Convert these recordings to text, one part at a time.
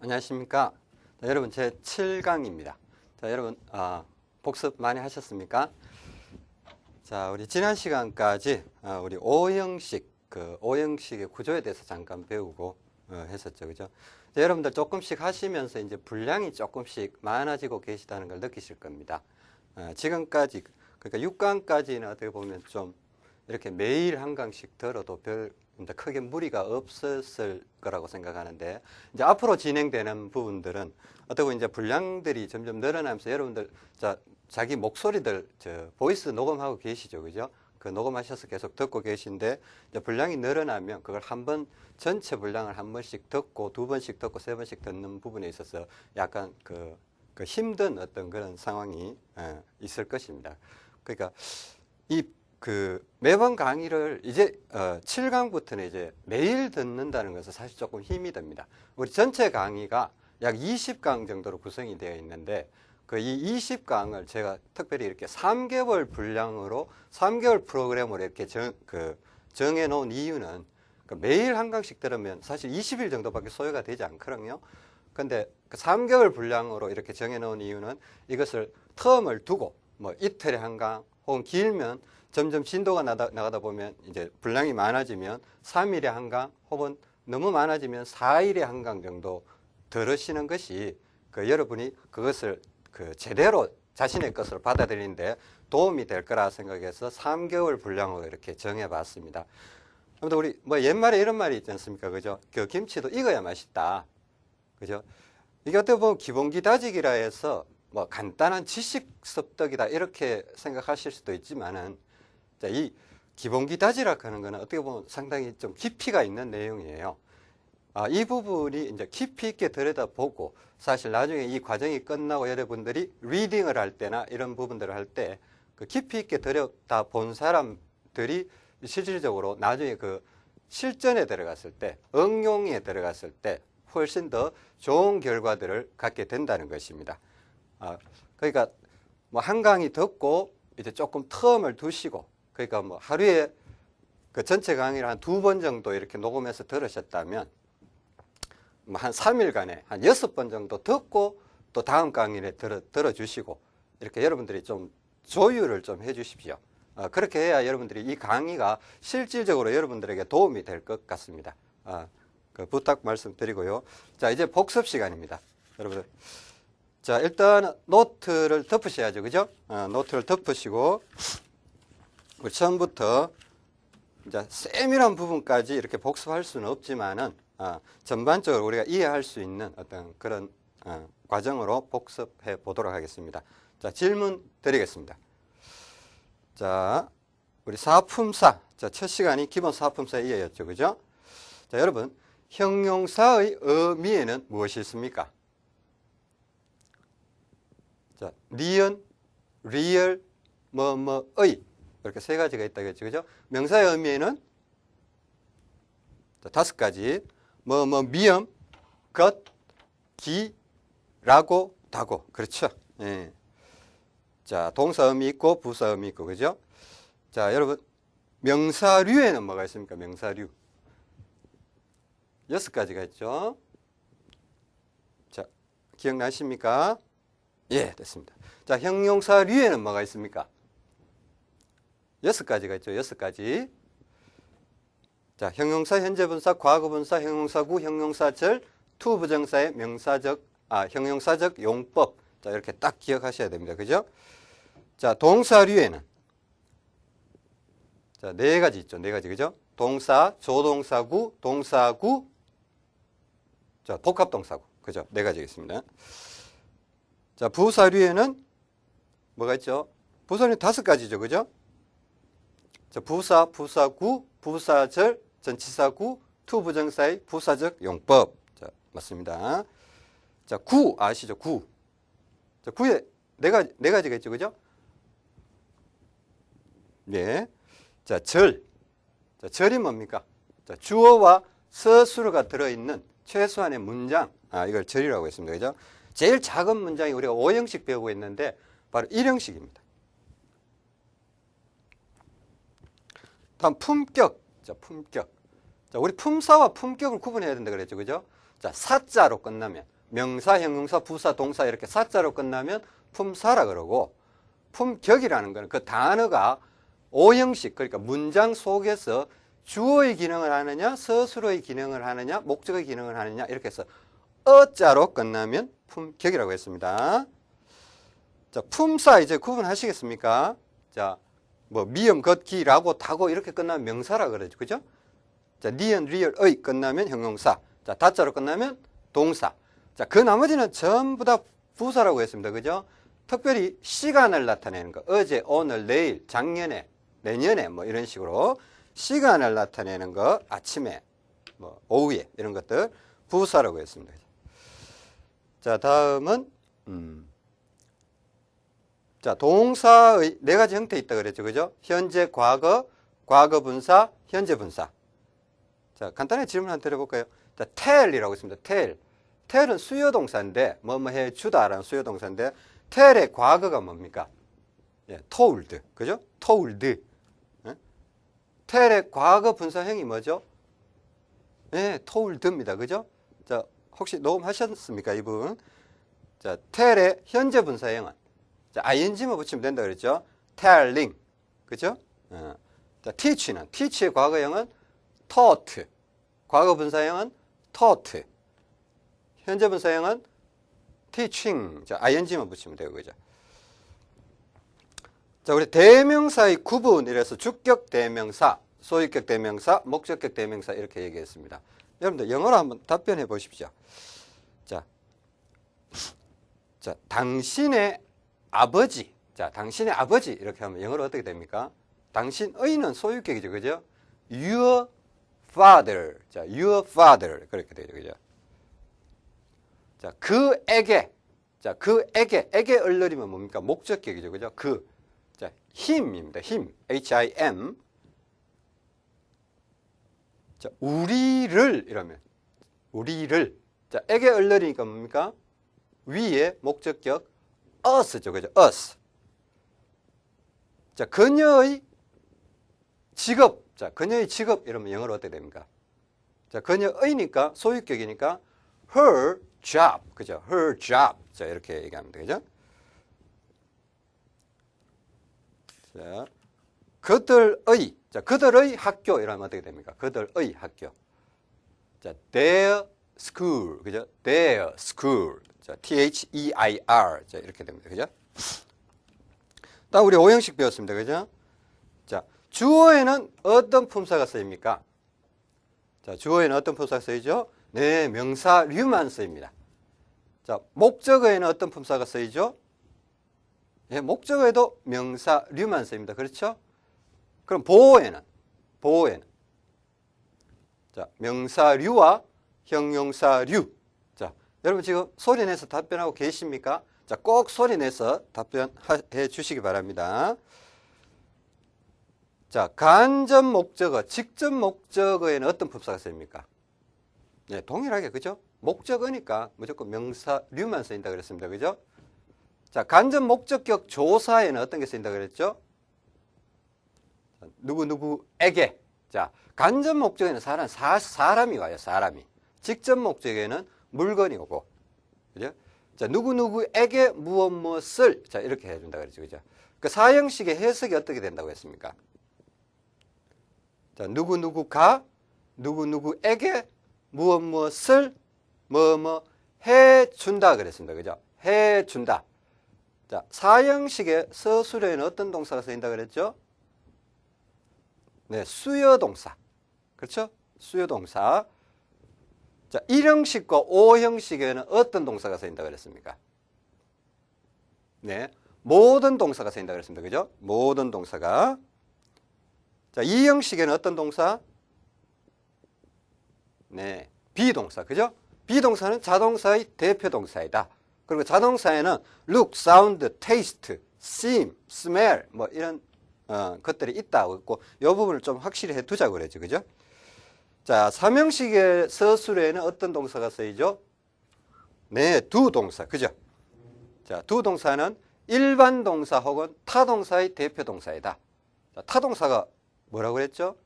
안녕하십니까. 자, 여러분 제 7강입니다. 자, 여러분 아, 복습 많이 하셨습니까? 자, 우리 지난 시간까지 아, 우리 오형식 그 오형식의 구조에 대해서 잠깐 배우고 어, 했었죠, 그죠? 자, 여러분들 조금씩 하시면서 이제 분량이 조금씩 많아지고 계시다는 걸 느끼실 겁니다. 어, 지금까지 그러니까 6강까지는 어떻게 보면 좀 이렇게 매일 한 강씩 들어도 별 크게 무리가 없었을 거라고 생각하는데 이제 앞으로 진행되는 부분들은 어떻게 이제 분량들이 점점 늘어나면서 여러분들 자 자기 목소리들 저 voice 녹음하고 계시죠, 그죠? 그 녹음하셔서 계속 듣고 계신데 이제 분량이 늘어나면 그걸 한 번 전체 분량을 한 번씩 듣고 두 번씩 듣고 세 번씩 듣는 부분에 있어서 약간 그, 그 힘든 어떤 그런 상황이 예, 있을 것입니다. 그러니까 이 그 매번 강의를 이제 어 7강부터는 이제 매일 듣는다는 것은 사실 조금 힘이 듭니다. 우리 전체 강의가 약 20강 정도로 구성이 되어 있는데 그 이 20강을 제가 특별히 이렇게 3개월 분량으로 3개월 프로그램으로 이렇게 정, 그 정해 놓은 이유는 그 매일 한 강씩 들으면 사실 20일 정도밖에 소요가 되지 않거든요. 근데 그 3개월 분량으로 이렇게 정해 놓은 이유는 이것을 텀을 두고 뭐 이틀에 한 강 혹은 길면 점점 진도가 나다, 나가다 보면 이제 분량이 많아지면 3일에 한 강 혹은 너무 많아지면 4일에 한 강 정도 들으시는 것이 그 여러분이 그것을 그 제대로 자신의 것으로 받아들이는데 도움이 될 거라 생각해서 3개월 분량으로 이렇게 정해봤습니다. 아무튼 우리 뭐 옛말에 이런 말이 있지 않습니까? 그죠? 그 김치도 익어야 맛있다. 그죠? 이게 어떻게 보면 기본기 다지기라 해서 뭐 간단한 지식 습득이다 이렇게 생각하실 수도 있지만은 자, 이 기본기 다지락 하는 거는 어떻게 보면 상당히 좀 깊이가 있는 내용이에요. 아, 이 부분이 이제 깊이 있게 들여다보고 사실 나중에 이 과정이 끝나고 여러분들이 리딩을 할 때나 이런 부분들을 할 때 그 깊이 있게 들여다본 사람들이 실질적으로 나중에 그 실전에 들어갔을 때 응용에 들어갔을 때 훨씬 더 좋은 결과들을 갖게 된다는 것입니다. 아, 그러니까 뭐 한강이 듣고 이제 조금 텀을 두시고 그러니까 뭐 하루에 그 전체 강의를 한 두 번 정도 이렇게 녹음해서 들으셨다면 뭐 한 3일간에 한 여섯 번 정도 듣고 또 다음 강의를 들어, 들어주시고 이렇게 여러분들이 좀 조율을 좀 해 주십시오. 어, 그렇게 해야 여러분들이 이 강의가 실질적으로 여러분들에게 도움이 될 것 같습니다. 어, 그 부탁 말씀드리고요. 자, 이제 복습 시간입니다. 여러분들. 자, 일단 노트를 덮으셔야죠. 그죠? 어, 노트를 덮으시고 우리 처음부터 이제 세밀한 부분까지 이렇게 복습할 수는 없지만은 어, 전반적으로 우리가 이해할 수 있는 어떤 그런 어, 과정으로 복습해 보도록 하겠습니다. 자, 질문 드리겠습니다. 자, 우리 사품사. 자, 첫 시간이 기본 사품사 이해였죠. 그죠? 자, 여러분, 형용사의 의미에는 무엇이 있습니까? 자, 니은, 리을, 뭐, 뭐의. 이렇게 세 가지가 있다 했죠. 그죠? 명사의 의미에는 자, 다섯 가지. 뭐, 뭐, 미음, 것, 기, 라고, 다고. 그렇죠. 예. 자, 동사 의미 있고, 부사 의미 있고, 그죠? 자, 여러분, 명사류에는 뭐가 있습니까? 명사류. 여섯 가지가 있죠. 자, 기억나십니까? 예, 됐습니다. 자, 형용사류에는 뭐가 있습니까? 여섯 가지가 있죠. 여섯 가지. 자, 형용사, 현재분사, 과거분사, 형용사구, 형용사절, 투부정사의 명사적, 아, 형용사적 용법. 자, 이렇게 딱 기억하셔야 됩니다. 그죠? 자, 동사류에는 자, 네 가지 있죠. 네 가지. 그죠? 동사, 조동사구, 동사구, 자, 복합동사구. 그죠? 네 가지 있습니다. 자, 부사류에는 뭐가 있죠? 부사는 다섯 가지죠. 그죠? 자, 부사, 부사구, 부사절, 전치사구, 투부정사의 부사적 용법. 자, 맞습니다. 자, 구 아시죠? 구. 자, 구에 네 가지, 네 가지가 있죠. 그죠? 예. 자, 절. 자, 절이 뭡니까? 자, 주어와 서술어가 들어있는 최소한의 문장. 아, 이걸 절이라고 했습니다. 그죠? 제일 작은 문장이 우리가 5형식 배우고 있는데 바로 1형식입니다. 다음 품격. 자, 품격. 자, 우리 품사와 품격을 구분해야 된다 그랬죠. 그죠? 자, 사자로 끝나면 명사, 형용사, 부사, 동사 이렇게 사자로 끝나면 품사라 그러고 품격이라는 거는 그 단어가 오형식 그러니까 문장 속에서 주어의 기능을 하느냐, 서술어의 기능을 하느냐, 목적의 기능을 하느냐 이렇게 해서 어자로 끝나면 품격이라고 했습니다. 자, 품사 이제 구분하시겠습니까? 자, 뭐 미음, 걷기, 라고, 타고 이렇게 끝나면 명사라 그러죠. 그죠? 자, 니은, 리을, 의 끝나면 형용사. 자, 다자로 끝나면 동사. 자, 그 나머지는 전부 다 부사라고 했습니다. 그죠? 특별히 시간을 나타내는 거. 어제, 오늘, 내일, 작년에, 내년에 뭐 이런 식으로 시간을 나타내는 거. 아침에, 뭐 오후에 이런 것들 부사라고 했습니다. 자, 다음은 음. 자, 동사의 네 가지 형태 있다 그랬죠. 그죠? 현재, 과거, 과거 분사, 현재 분사. 자, 간단하게 질문 한번 드려볼까요? 자, tell이라고 있습니다. tell. tell은 수요 동사인데, 뭐뭐 해 주다라는 수요 동사인데, tell의 과거가 뭡니까? 예, told. 그죠? told. 예? tell의 과거 분사형이 뭐죠? 예, told입니다. 그죠? 자, 혹시 녹음하셨습니까? 이분. 자, tell의 현재 분사형은 자, ing만 붙이면 된다 그랬죠? telling. 그죠? 어. 자, teach는 teach의 과거형은 taught. 과거 분사형은 taught. 현재 분사형은 teaching. 자, ing만 붙이면 돼요. 그죠? 자, 우리 대명사의 구분 이래서 주격 대명사, 소유격 대명사, 목적격 대명사 이렇게 얘기했습니다. 여러분들 영어로 한번 답변해 보십시오. 자, 자, 당신의 아버지. 자, 당신의 아버지. 이렇게 하면 영어로 어떻게 됩니까? 당신의는 소유격이죠. 그죠? Your father. 자, your father. 그렇게 되죠. 그죠? 자, 그에게. 자, 그에게. 에게 얼러리면 뭡니까? 목적격이죠. 그죠? 그. 자, him입니다. him. 자, 우리를. 이러면. 우리를. 자, 에게 얼러리니까 뭡니까? 위에 목적격 us죠. 그죠? us. 자, 그녀의 직업. 자, 그녀의 직업 이러면 영어로 어떻게 됩니까? 자, 그녀의니까 소유격이니까 her job. 그죠? her job. 자, 이렇게 얘기하면 되죠? 자, 그들의 자, 그들의 학교 이러면 어떻게 됩니까? 그들의 학교. 자, their school. 그죠? their school. 자, T-H-E-I-R. 자, 이렇게 됩니다. 그죠? 다음 우리 오형식 배웠습니다. 그죠? 자, 주어에는 어떤 품사가 쓰입니까? 자, 주어에는 어떤 품사가 쓰이죠? 네, 명사류만 쓰입니다. 자, 목적어에는 어떤 품사가 쓰이죠? 예, 목적어에도 명사류만 쓰입니다. 그렇죠? 그럼 보호에는 보호에는 자, 명사류와 형용사류 여러분 지금 소리 내서 답변하고 계십니까? 자, 꼭 소리 내서 답변해 주시기 바랍니다. 자, 간접 목적어, 직접 목적어에는 어떤 품사가 쓰입니까? 네, 동일하게, 그죠? 목적어니까 무조건 명사류만 쓰인다 그랬습니다. 그죠? 자, 간접 목적격 조사에는 어떤 게 쓰인다 그랬죠? 누구누구에게. 자, 간접 목적에는 사람, 사, 사람이 와요, 사람이. 직접 목적에는 물건이 오고, 그죠? 자, 누구누구에게 무엇 무엇을, 자, 이렇게 해 준다 그랬죠. 그죠? 그 사형식의 해석이 어떻게 된다고 했습니까? 자, 누구누구가 누구누구에게 무엇 무엇을 뭐뭐 해 준다 그랬습니다. 그죠? 해 준다. 자, 사형식의 서술에는 어떤 동사가 쓰인다 그랬죠? 네, 수여 동사. 그렇죠? 수여 동사. 자, 1형식과 5형식에는 어떤 동사가 쓰인다 그랬습니까? 네. 모든 동사가 쓰인다 그랬습니다. 그죠? 모든 동사가. 자, 2형식에는 어떤 동사? 네. 비동사. 그죠? 비동사는 자동사의 대표 동사이다. 그리고 자동사에는 look, sound, taste, seem, smell 뭐 이런 어, 것들이 있다고 했고 이 부분을 좀 확실히 해 두자고 그랬죠. 그죠? 자, 삼형식의 서술에는 어떤 동사가 쓰이죠? 네, 두 동사. 그죠? 자, 두 동사는 일반 동사 혹은 타 동사의 대표 동사이다. 자, 타 동사가 뭐라고 그랬죠?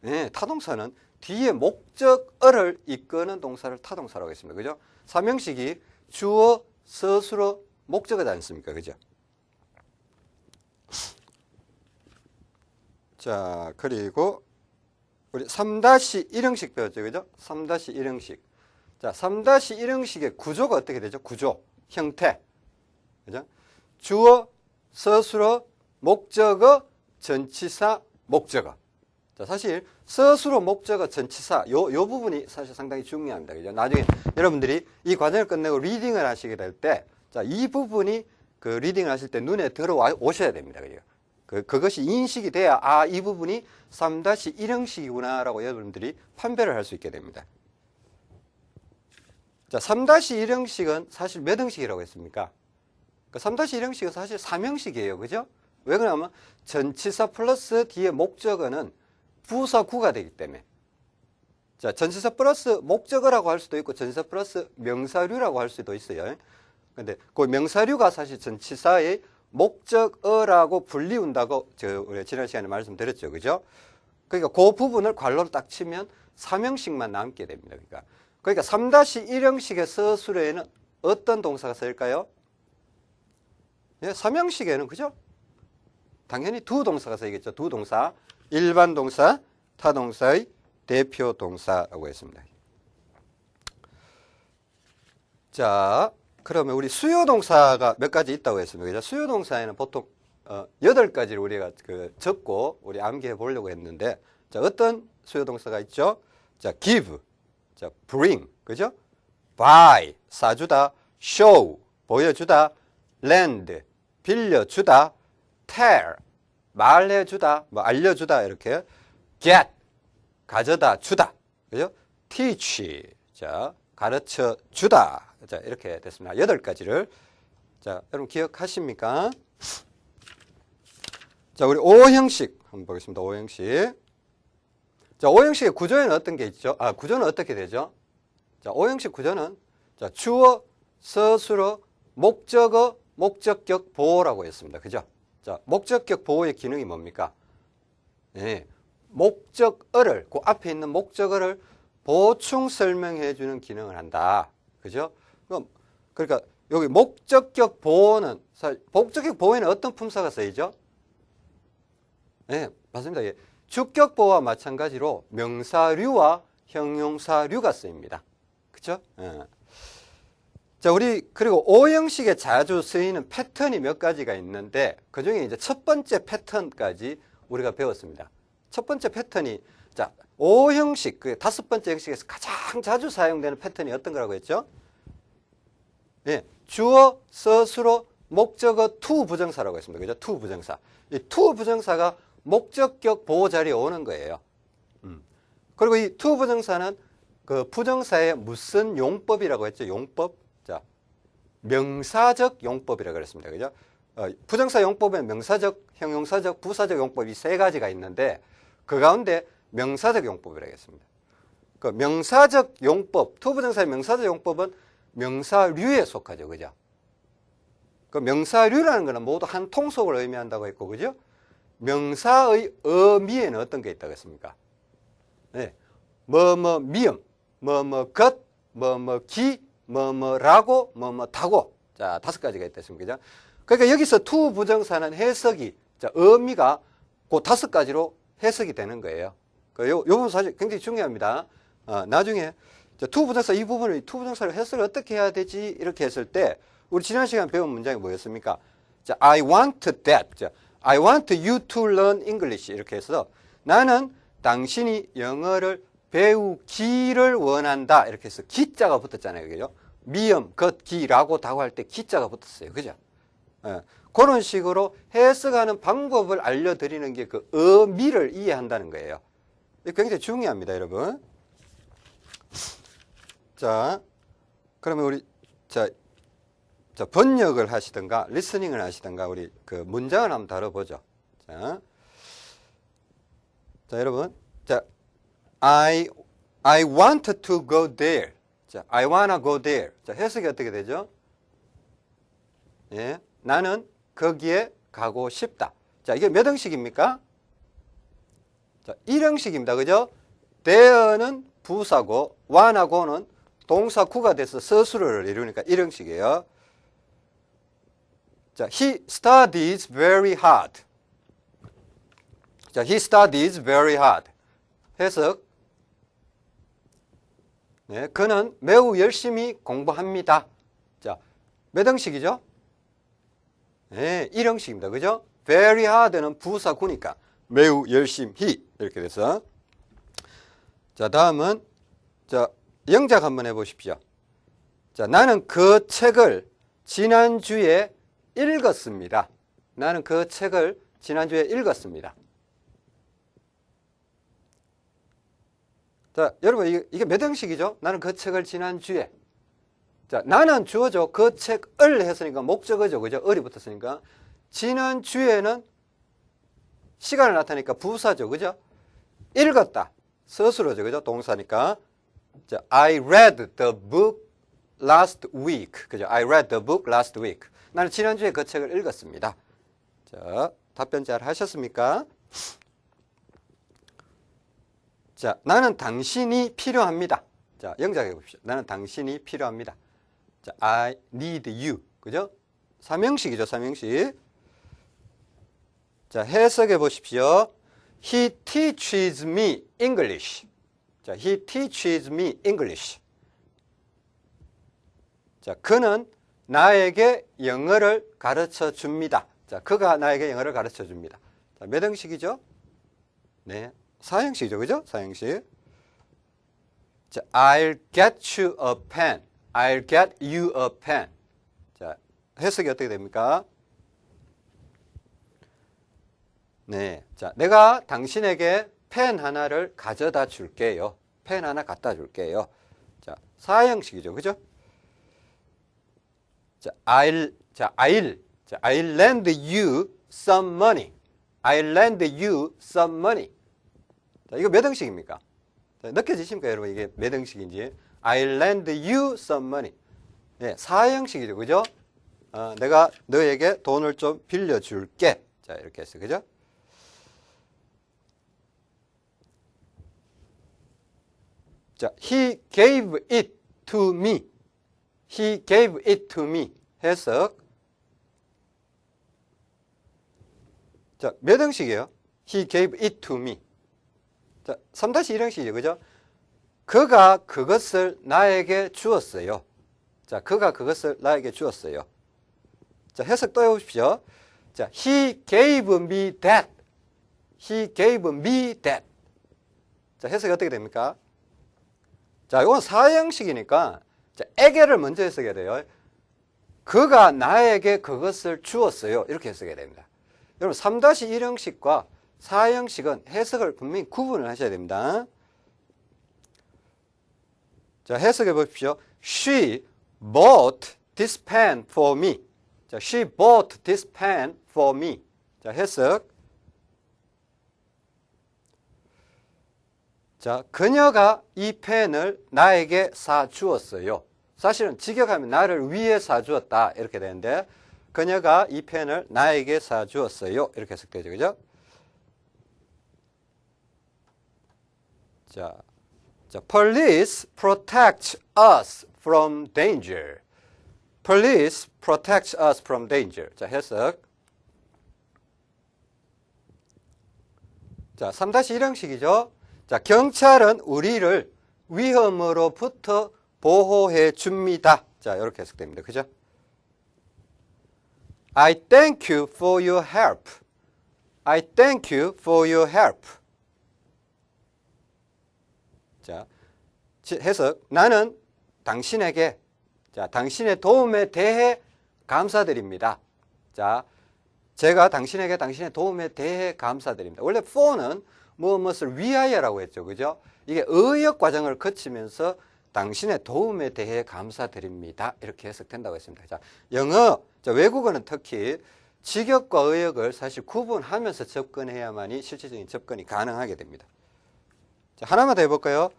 네, 타 동사는 뒤에 목적어를 이끄는 동사를 타 동사라고 했습니다. 그죠? 삼형식이 주어, 서술어, 목적어지 않습니까? 그죠? 자, 그리고 우리 3-1형식 배웠죠. 그죠? 3-1형식. 자, 3-1형식의 구조가 어떻게 되죠? 구조, 형태. 그죠? 주어, 서술어, 목적어, 전치사, 목적어. 자, 사실 서술어, 목적어, 전치사 요, 요 부분이 사실 상당히 중요합니다. 그죠? 나중에 여러분들이 이 과정을 끝내고 리딩을 하시게 될 때, 자, 이 부분이 그 리딩을 하실 때 눈에 들어와 오셔야 됩니다. 그죠? 그, 그것이 인식이 돼야 아, 이 부분이 3-1형식이구나 라고 여러분들이 판별을 할 수 있게 됩니다. 자, 3-1형식은 사실 몇 형식이라고 했습니까? 그 3-1형식은 사실 3형식이에요. 그죠? 왜 그러냐면 전치사 플러스 뒤에 목적어는 부사구가 되기 때문에 자, 전치사 플러스 목적어라고 할 수도 있고 전치사 플러스 명사류라고 할 수도 있어요. 근데 그 명사류가 사실 전치사의 목적어라고 불리운다고 저 지난 시간에 말씀드렸죠. 그죠? 그러니까 그 부분을 괄호로 딱 치면 3형식만 남게 됩니다. 그러니까 그러니까 3-1형식의 서술에는 어떤 동사가 쓰일까요? 예, 3형식에는 그죠? 당연히 두 동사가 쓰이겠죠. 두 동사. 일반 동사, 타동사의 대표 동사라고 했습니다. 자, 그러면 우리 수요 동사가 몇 가지 있다고 했습니다. 수요 동사에는 보통 어, 8가지를 우리가 그 적고 우리 암기해 보려고 했는데 자, 어떤 수요 동사가 있죠? 자, give, 자, bring, 그죠? buy, 사주다, show, 보여주다, lend, 빌려주다, tell, 말해주다, 뭐 알려주다 이렇게 get, 가져다 주다, 그죠? teach, 자, 가르쳐 주다. 자, 이렇게 됐습니다. 여덟 가지를. 자, 여러분 기억하십니까? 자, 우리 O형식 한번 보겠습니다. O형식. 자, O형식의 구조에는 어떤 게 있죠? 아, 구조는 어떻게 되죠? 자, O형식 구조는 자, 주어, 서술어, 목적어, 목적격 보호라고 했습니다. 그죠? 자, 목적격 보호의 기능이 뭡니까? 네, 목적어를, 그 앞에 있는 목적어를 보충 설명해 주는 기능을 한다. 그죠? 그럼 그러니까 여기 목적격 보호는 목적격 보호에는 어떤 품사가 쓰이죠? 네, 맞습니다. 예. 주격 보호와 마찬가지로 명사류와 형용사류가 쓰입니다. 그렇죠? 예. 자, 우리 그리고 오형식에 자주 쓰이는 패턴이 몇 가지가 있는데 그 중에 이제 첫 번째 패턴까지 우리가 배웠습니다. 첫 번째 패턴이 자, 오형식, 그 다섯 번째 형식에서 가장 자주 사용되는 패턴이 어떤 거라고 했죠? 예, 주어, 서술어, 목적어, 투 부정사라고 했습니다. 그죠? 투 부정사. 이 투 부정사가 목적격 보어 자리에 오는 거예요. 음. 그리고 이 투 부정사는 그 부정사의 무슨 용법이라고 했죠? 용법. 자, 명사적 용법이라고 그랬습니다. 그죠? 어, 부정사 용법에 명사적, 형용사적, 부사적 용법이 세 가지가 있는데 그 가운데 명사적 용법이라고 했습니다. 그 명사적 용법, 투부정사의 명사적 용법은 명사류에 속하죠. 그죠? 그 명사류라는 것은 모두 한 통속을 의미한다고 했고, 그죠? 명사의 의미에는 어떤 게 있다고 했습니까? 네. 뭐, 뭐, 미음, 뭐, 뭐, 것, 뭐, 뭐, 기, 뭐, 뭐라고, 뭐, 뭐, 다고. 자, 다섯 가지가 있다 했습니다. 그죠? 그러니까 여기서 투 부정사는 해석이, 자, 의미가 그 다섯 가지로 해석이 되는 거예요. 그 요, 요 부분 사실 굉장히 중요합니다. 어, 나중에 to 부정사 이 부분을 to 부정사를 해석을 어떻게 해야 되지 이렇게 했을 때 우리 지난 시간 배운 문장이 뭐였습니까? 자, I want that. 자, I want you to learn English 이렇게 해서 나는 당신이 영어를 배우기를 원한다 이렇게 해서 기자가 붙었잖아요. 그죠? 미음, 것, 기라고 다고 할 때 기자가 붙었어요. 그죠? 예. 그런 식으로 해석하는 방법을 알려드리는 게 그 의미를 이해한다는 거예요. 굉장히 중요합니다, 여러분. 자, 그러면 우리, 자, 자, 번역을 하시든가, 리스닝을 하시든가, 우리 그 문장을 한번 다뤄보죠. 자, 자, 여러분. 자, I, I want to go there. 자, I wanna go there. 자, 해석이 어떻게 되죠? 예. 나는 거기에 가고 싶다. 자, 이게 몇 형식입니까? 자, 1형식입니다. 그죠? there는 부사고 wan하고는 동사 구가 돼서 서술어를 이루니까 이런 식이에요. 자, he studies very hard. 자, he studies very hard. 해석. 네, 그는 매우 열심히 공부합니다. 자, 몇 형식이죠? 네, 1형식입니다. 그죠? very hard는 부사구니까 매우 열심히 이렇게 돼서 자, 다음은 자, 영작 한번 해 보십시오. 자, 나는 그 책을 지난주에 읽었습니다. 나는 그 책을 지난주에 읽었습니다. 자, 여러분, 이게, 몇 형식이죠? 나는 그 책을 지난주에. 자, 나는 주어져 그 책을 했으니까 목적어죠. 그죠? 을이 붙었으니까. 지난주에는 시간을 나타내니까 부사죠. 그죠? 읽었다. 스스로죠. 그죠? 동사니까. 자, I read the book last week. 그죠? I read the book last week. 나는 지난주에 그 책을 읽었습니다. 자, 답변 잘 하셨습니까? 자, 나는 당신이 필요합니다. 자, 영작해 봅시다. 나는 당신이 필요합니다. 자, I need you. 그죠? 삼형식이죠, 삼형식. 자, 해석해 보십시오. He teaches me English. 자, he teaches me English. 자, 그는 나에게 영어를 가르쳐 줍니다. 자, 그가 나에게 영어를 가르쳐 줍니다. 자, 몇 형식이죠? 네. 사형식이죠. 그죠? 사형식. 자, I'll get you a pen. I'll get you a pen. 자, 해석이 어떻게 됩니까? 네. 자, 내가 당신에게 펜 하나를 가져다 줄게요. 펜 하나 갖다 줄게요. 자, 사형식이죠. 그죠? 자, I'll, 자, I'll, 자, I'll lend you some money. I'll lend you some money. 자, 이거 몇 형식입니까? 자, 느껴지십니까, 여러분? 이게 몇 형식인지. I'll lend you some money. 네, 사형식이죠. 그죠? 어, 내가 너에게 돈을 좀 빌려줄게. 자, 이렇게 했어요. 그죠? 자, he gave it to me. He gave it to me. 해석. 자, 몇 형식이에요? He gave it to me. 자, 3-1 형식이죠. 그죠? 그가 그것을 나에게 주었어요. 자, 그가 그것을 나에게 주었어요. 자, 해석 또 해보십시오. 자, he gave me that. He gave me that. 자, 해석이 어떻게 됩니까? 자, 이건 사형식이니까 자, 에게를 먼저 해석해야 돼요. 그가 나에게 그것을 주었어요. 이렇게 해석해야 됩니다. 여러분 3-1형식과 4형식은 해석을 분명히 구분을 하셔야 됩니다. 자, 해석해 보십시오. She bought this pen for me. 자, she bought this pen for me. 자, 해석. 자, 그녀가 이 펜을 나에게 사 주었어요. 사실은 직역하면 나를 위해 사주었다 이렇게 되는데 그녀가 이 펜을 나에게 사주었어요 이렇게 해석되죠 그죠? 자, 자, police protect us from danger. Police protect us from danger. 자, 해석. 자, 3-1 형식이죠. 자, 경찰은 우리를 위험으로부터 보호해 줍니다. 자, 이렇게 해석됩니다. 그죠? I thank you for your help. I thank you for your help. 자, 해석. 나는 당신에게, 자, 당신의 도움에 대해 감사드립니다. 자, 제가 당신에게 당신의 도움에 대해 감사드립니다. 원래 for는 무엇을 위하여라고 했죠. 그죠? 이게 의역 과정을 거치면서 당신의 도움에 대해 감사드립니다. 이렇게 해석된다고 했습니다. 자, 영어, 자, 외국어는 특히 직역과 의역을 사실 구분하면서 접근해야만이 실질적인 접근이 가능하게 됩니다. 자, 하나만 더 해볼까요?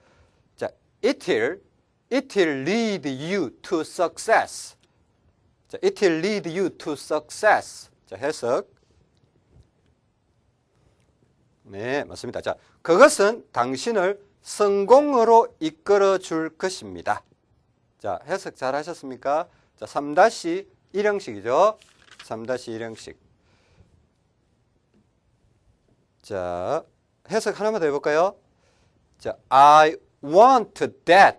자, it will, it will lead you to success. 자, it will lead you to success. 자, 해석. 네, 맞습니다. 자, 그것은 당신을 성공으로 이끌어 줄 것입니다. 자, 해석 잘 하셨습니까? 자, 3-1형식이죠. 3-1형식. 자, 해석 하나만 더 해볼까요? 자, I want that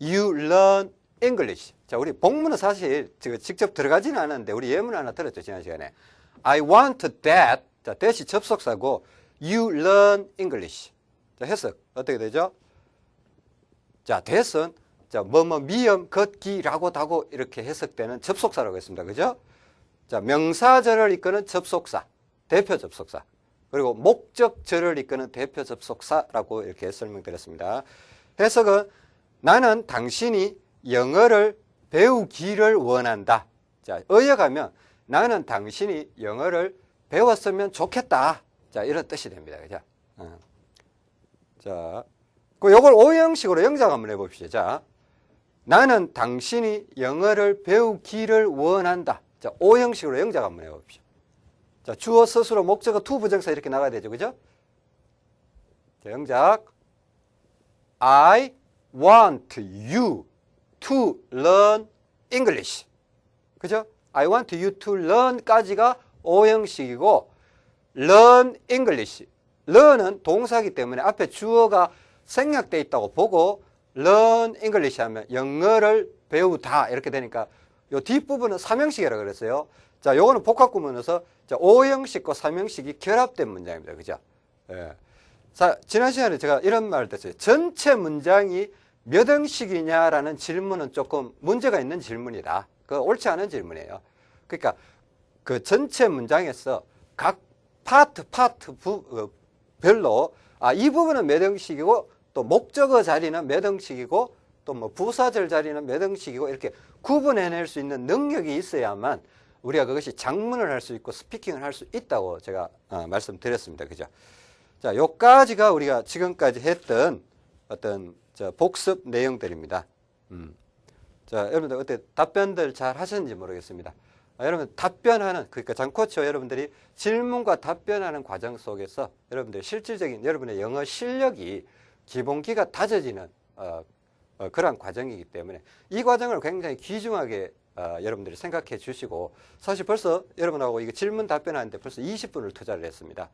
you learn English. 자, 우리 복문은 사실 직접 들어가지는 않았는데 우리 예문 하나 들었죠, 지난 시간에. I want that. 자, that이 접속사고 you learn English. 자, 해석 어떻게 되죠? 자, that은 자, 뭐뭐 미음 걷기라고 다고 이렇게 해석되는 접속사라고 했습니다. 그죠? 자, 명사절을 이끄는 접속사, 대표 접속사. 그리고 목적절을 이끄는 대표 접속사라고 이렇게 설명드렸습니다. 해석은 나는 당신이 영어를 배우기를 원한다. 자, 의역하면 나는 당신이 영어를 배웠으면 좋겠다. 자, 이런 뜻이 됩니다. 그죠? 어. 자, 그 요걸 오형식으로 영작 한번 해봅시다. 자, 나는 당신이 영어를 배우기를 원한다. 자, 오형식으로 영작 한번 해봅시다. 자, 주어 서술어 목적어 to 부정사 이렇게 나가야 되죠. 그죠? 자, 영작. I want you to learn English. 그죠? I want you to learn까지가 오형식이고 learn English. learn은 동사기 때문에 앞에 주어가 생략되어 있다고 보고 learn English 하면 영어를 배우다 이렇게 되니까 요 뒷부분은 삼형식이라고 그랬어요. 자, 요거는 복합 구문에서 자, 오형식과 삼형식이 결합된 문장입니다. 그죠? 예. 자, 지난 시간에 제가 이런 말을 했어요. 전체 문장이 몇 형식이냐라는 질문은 조금 문제가 있는 질문이다. 그 옳지 않은 질문이에요. 그러니까 그 전체 문장에서 각 파트 파트 부, 어, 별로 아, 이 부분은 몇 형식이고 또 목적어 자리는 몇 형식이고 또 뭐 부사절 자리는 몇 형식이고 이렇게 구분해낼 수 있는 능력이 있어야만 우리가 그것이 장문을 할 수 있고 스피킹을 할 수 있다고 제가 어, 말씀드렸습니다. 그죠? 자, 요까지가 우리가 지금까지 했던 어떤 저 복습 내용들입니다. 음. 자, 여러분들 어때 답변들 잘 하셨는지 모르겠습니다. 아, 여러분 답변하는 그러니까 장코치와 여러분들이 질문과 답변하는 과정 속에서 여러분들 실질적인 여러분의 영어 실력이 기본기가 다져지는 어, 어, 그러한 과정이기 때문에 이 과정을 굉장히 귀중하게 어, 여러분들이 생각해 주시고 사실 벌써 여러분하고 이거 질문 답변하는데 벌써 20분을 투자를 했습니다.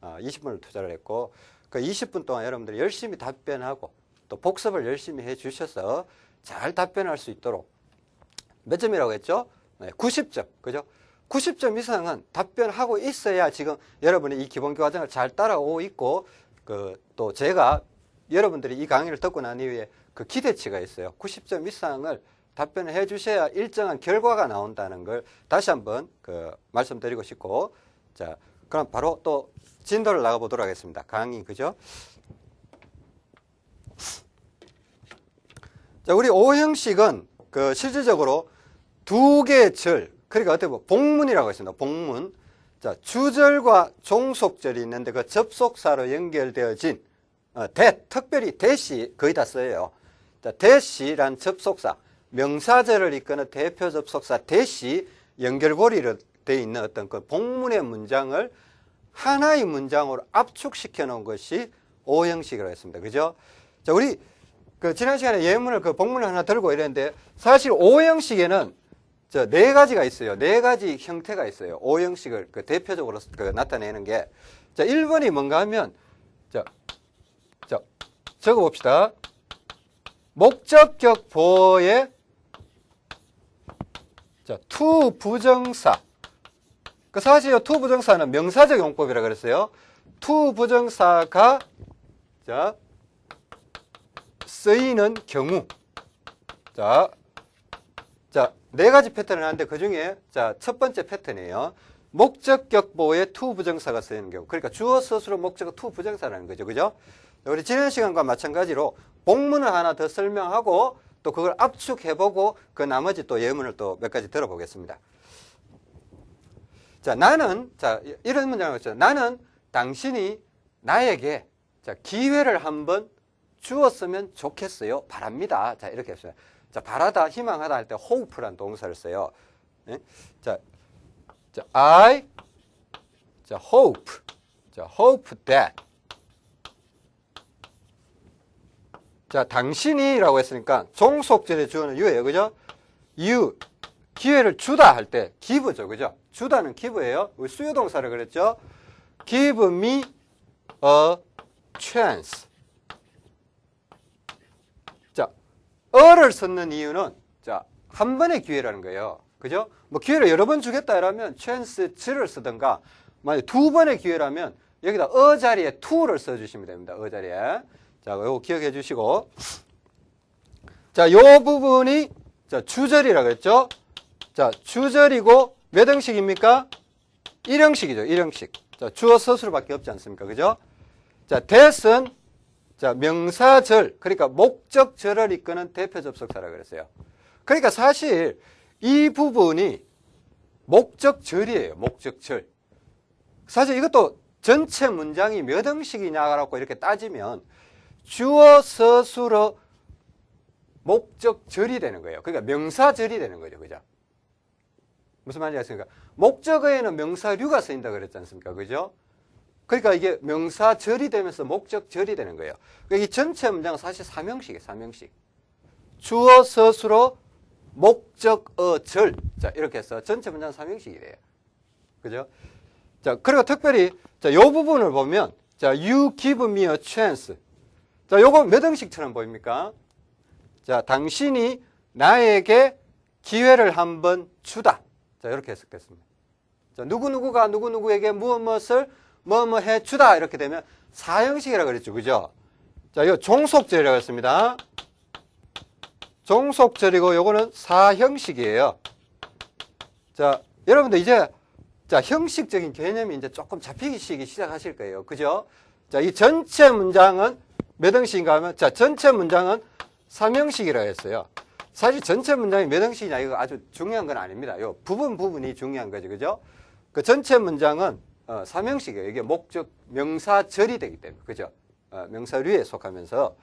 어, 20분을 투자를 했고 그 20분 동안 여러분들이 열심히 답변하고 또 복습을 열심히 해 주셔서 잘 답변할 수 있도록 몇 점이라고 했죠? 네, 90점. 그죠? 90점 이상은 답변하고 있어야 지금 여러분이 이 기본 과정을 잘 따라오고 있고 그 또 제가 여러분들이 이 강의를 듣고 난 이후에 그 기대치가 있어요. 90점 이상을 답변을 해 주셔야 일정한 결과가 나온다는 걸 다시 한번 그 말씀드리고 싶고 자, 그럼 바로 또 진도를 나가 보도록 하겠습니다. 강의 그죠? 자, 우리 오형식은 그 실질적으로 두 개의 절, 그러니까 어떻게 보면 복문이라고 했습니다. 복문. 자, 주절과 종속절이 있는데 그 접속사로 연결되어진 어, 대, 특별히 대시 거의 다 써요. 자, 대시란 접속사, 명사절을 이끄는 대표 접속사 대시 연결고리로 되어 있는 어떤 그 복문의 문장을 하나의 문장으로 압축시켜 놓은 것이 오형식이라고 했습니다. 그죠? 자, 우리 그 지난 시간에 예문을 그 복문을 하나 들고 이랬는데 사실 오형식에는 저 네 가지가 있어요. 네 가지 형태가 있어요. 오형식을 그 대표적으로 그 나타내는 게. 자, 1번이 뭔가 하면, 자, 자, 적어 봅시다. 목적격 보어에 자, to 부정사. 그 사실 to 부정사는 명사적 용법이라 그랬어요. to 부정사가 자, 쓰이는 경우. 자, 자, 네 가지 패턴을 하는데 그 중에 자, 첫 번째 패턴이에요. 목적격 보어에 to 부정사가 쓰이는 경우. 그러니까 주어 서술어 목적어 to 부정사라는 거죠. 그죠? 우리 지난 시간과 마찬가지로 복문을 하나 더 설명하고 또 그걸 압축해보고 그 나머지 또 예문을 또 몇 가지 들어보겠습니다. 자, 나는, 자, 이런 문장을 했죠. 나는 당신이 나에게 자, 기회를 한번 주었으면 좋겠어요. 바랍니다. 자, 이렇게 했어요. 자, 바라다, 희망하다 할 때 hope란 동사를 써요. 네? 자, 자, I, 자, hope, 자, hope that 자, 당신이라고 했으니까 종속절의 주어는 you예요. 그죠? you 기회를 주다 할 때 give죠. 그죠? 주다는 give예요. 우리 수요동사를 그랬죠? give me a chance. 자, 어를 썼는 이유는 자, 한 번의 기회라는 거예요. 그죠? 뭐 기회를 여러 번 주겠다 이러면 chance를 쓰든가 만약 두 번의 기회라면 여기다 어 자리에 to를 써 주시면 됩니다. 어 자리에. 자, 이거 기억해 주시고. 자, 요 부분이 자, 주절이라고 했죠? 자, 주절이고 몇 형식입니까? 1형식이죠. 1형식. 자, 주어 서술밖에 없지 않습니까? 그죠? 자, 대은 자, 명사절, 그러니까 목적절을 이끄는 대표 접속사라고 그랬어요. 그러니까 사실 이 부분이 목적절이에요. 목적절. 사실 이것도 전체 문장이 몇 형식이냐라고 이렇게 따지면 주어 서술어 목적절이 되는 거예요. 그러니까 명사절이 되는 거죠. 그죠? 무슨 말인지 아십니까? 목적어에는 명사류가 쓰인다 그랬지 않습니까? 그죠? 그러니까 이게 명사 절이 되면서 목적 절이 되는 거예요. 그러니까 이 전체 문장은 사실 삼형식이에요. 삼형식. 주어 서술어 목적 어 절. 자, 이렇게 해서 전체 문장은 삼형식이래요. 그죠? 자, 그리고 특별히 자, 요 부분을 보면 자, you give me a chance. 자, 요거 몇 형식처럼 보입니까? 자, 당신이 나에게 기회를 한번 주다. 자, 이렇게 해석됐습니다. 자, 누구누구가 누구누구에게 무엇 무엇을 뭐 뭐 해 주다. 이렇게 되면 사형식이라고 그랬죠. 그죠? 자, 이거 종속절이라고 했습니다. 종속절이고 요거는 사형식이에요. 자, 여러분들 이제 자, 형식적인 개념이 이제 조금 잡히기 시작하실 거예요. 그죠? 자, 이 전체 문장은 몇 형식인가 하면 자, 전체 문장은 삼형식이라고 했어요. 사실 전체 문장이 몇 형식이냐 이거 아주 중요한 건 아닙니다. 요 부분 부분이 중요한 거죠. 그죠? 그 전체 문장은 어, 삼형식이에요. 이게 목적 명사절이 되기 때문에. 그죠? 어, 명사류에 속하면서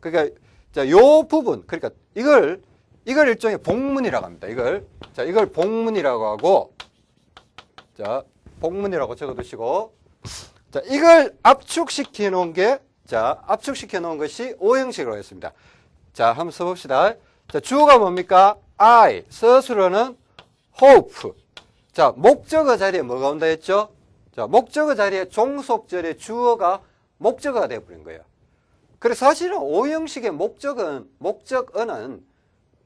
그러니까 자, 요 부분 그러니까 이걸 이걸 일종의 복문이라고 합니다. 이걸 자, 이걸 복문이라고 하고 자, 복문이라고 적어 두시고 자, 이걸 압축시켜 놓은 게 자, 압축시켜 놓은 것이 오형식으로 했습니다. 자, 한번 써 봅시다. 자, 주어가 뭡니까? I. 서술어는 hope. 자, 목적어 자리에 뭐가 온다 했죠? 자, 목적어 자리에 종속절의 주어가 목적어가 되어 버린 거예요. 그래서 사실은 오형식의 목적은 목적어는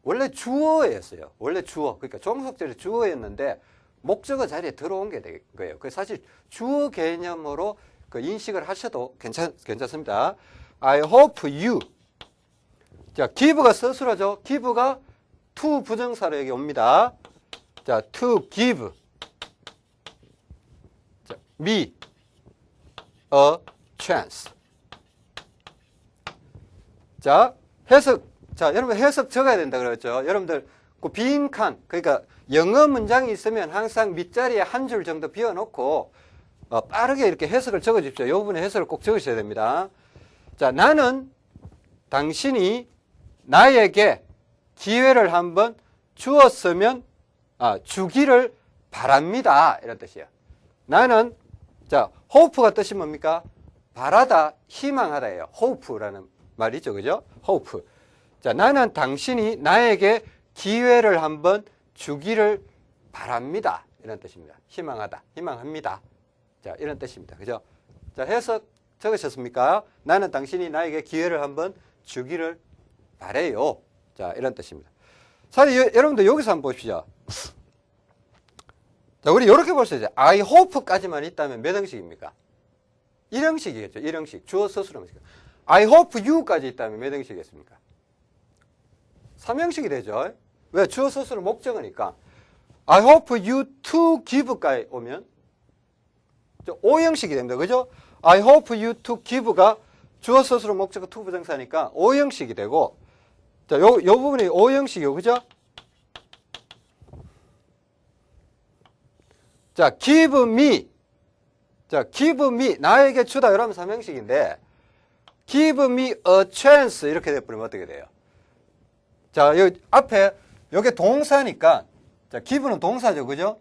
원래 주어였어요. 원래 주어. 그러니까 종속절의 주어였는데 목적어 자리에 들어온 게 된 거예요. 그 사실 주어 개념으로 그 인식을 하셔도 괜찮, 괜찮습니다. I hope you. 자, give가 서술어죠. give가 to 부정사로 여기 옵니다. 자, to give. 자, me a chance. 자, 해석. 자, 여러분 해석 적어야 된다 그랬죠. 여러분들 그 빈 칸, 그러니까 영어 문장이 있으면 항상 밑자리에 한 줄 정도 비워놓고 어, 빠르게 이렇게 해석을 적어 주십시오. 이 부분에 해석을 꼭 적으셔야 됩니다. 자, 나는 당신이 나에게 기회를 한번 주었으면 아, 주기를 바랍니다. 이런 뜻이에요. 나는 자, hope가 뜻이 뭡니까? 바라다, 희망하다예요. hope라는 말이죠. 그죠? hope. 자, 나는 당신이 나에게 기회를 한번 주기를 바랍니다. 이런 뜻입니다. 희망하다, 희망합니다. 자, 이런 뜻입니다. 그죠? 자, 해석 적으셨습니까? 나는 당신이 나에게 기회를 한번 주기를 바래요. 자, 이런 뜻입니다. 사실 여, 러분들 여기서 한번 보십시오. 자, 우리 이렇게 볼 수 있어요. I hope까지만 있다면 몇 형식입니까? 1형식이겠죠. 1형식. 주어 서술어 형식. I hope you까지 있다면 몇 형식이겠습니까? 3형식이 되죠. 왜? 주어 서술은 목적어니까. I hope you to give까지 오면 5형식이 됩니다. 그죠? I hope you to give가 주어 서술은 목적어 to 부정사니까 5형식이 되고 자, 요, 요 부분이 5형식이요. 그죠? 자, give me. 자, give me. 나에게 주다. 이러면 3형식인데, give me a chance. 이렇게 돼버리면 어떻게 돼요? 자, 여기 앞에, 여기 동사니까, 자, give는 동사죠. 그죠?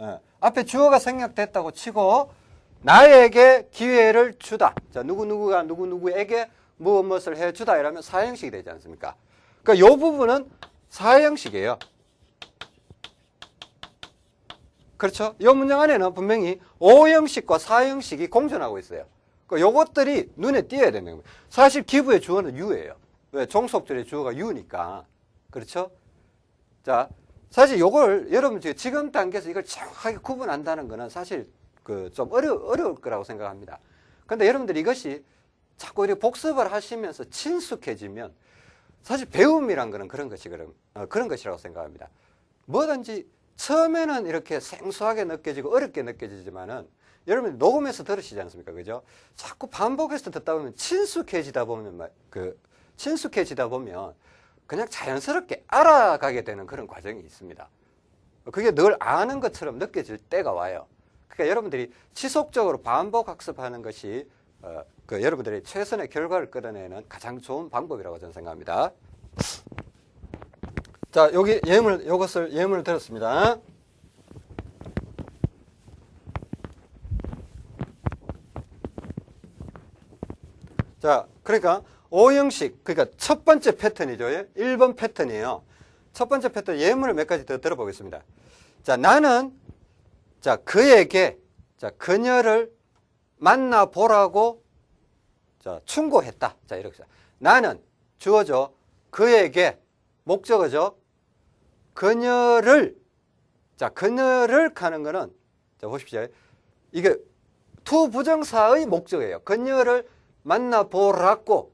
예. 앞에 주어가 생략됐다고 치고, 나에게 기회를 주다. 자, 누구누구가 누구누구에게 무엇 무엇을 해주다 이러면 사형식이 되지 않습니까? 그러니까 이 부분은 사형식이에요. 그렇죠? 이 문장 안에는 분명히 오형식과 사형식이 공존하고 있어요. 그러니까 요것들이 눈에 띄어야 되는 겁니다. 사실 기부의 주어는 유예요. 왜? 종속절의 주어가 유니까. 그렇죠? 자, 사실 요걸 여러분 지금 단계에서 이걸 정확하게 구분한다는 거는 사실 그 좀 어려, 어려울 거라고 생각합니다. 근데 여러분들 이것이 자꾸 이렇게 복습을 하시면서 친숙해지면 사실 배움이란 거는 그런 것이 그런, 어, 그런 것이라고 생각합니다. 뭐든지 처음에는 이렇게 생소하게 느껴지고 어렵게 느껴지지만은 여러분 녹음해서 들으시지 않습니까? 그죠? 자꾸 반복해서 듣다 보면 친숙해지다 보면 막그 친숙해지다 보면 그냥 자연스럽게 알아가게 되는 그런 과정이 있습니다. 그게 늘 아는 것처럼 느껴질 때가 와요. 그러니까 여러분들이 지속적으로 반복 학습하는 것이 어, 그 여러분들이 최선의 결과를 끌어내는 가장 좋은 방법이라고 저는 생각합니다. 자, 여기 예물, 이것을 예물을 들었습니다. 자, 그러니까 오형식, 그러니까 첫 번째 패턴이죠. 1번 패턴이에요. 첫 번째 패턴 예문을 몇 가지 더 들어보겠습니다. 자, 나는 자, 그에게 자, 그녀를 만나 보라고 자, 충고했다. 자, 이렇게 써. 나는 주어져 그에게 목적어죠. 그녀를 자, 그녀를 가는 거는 자, 보십시오. 이게 to 부정사의 목적이에요. 그녀를 만나 보라고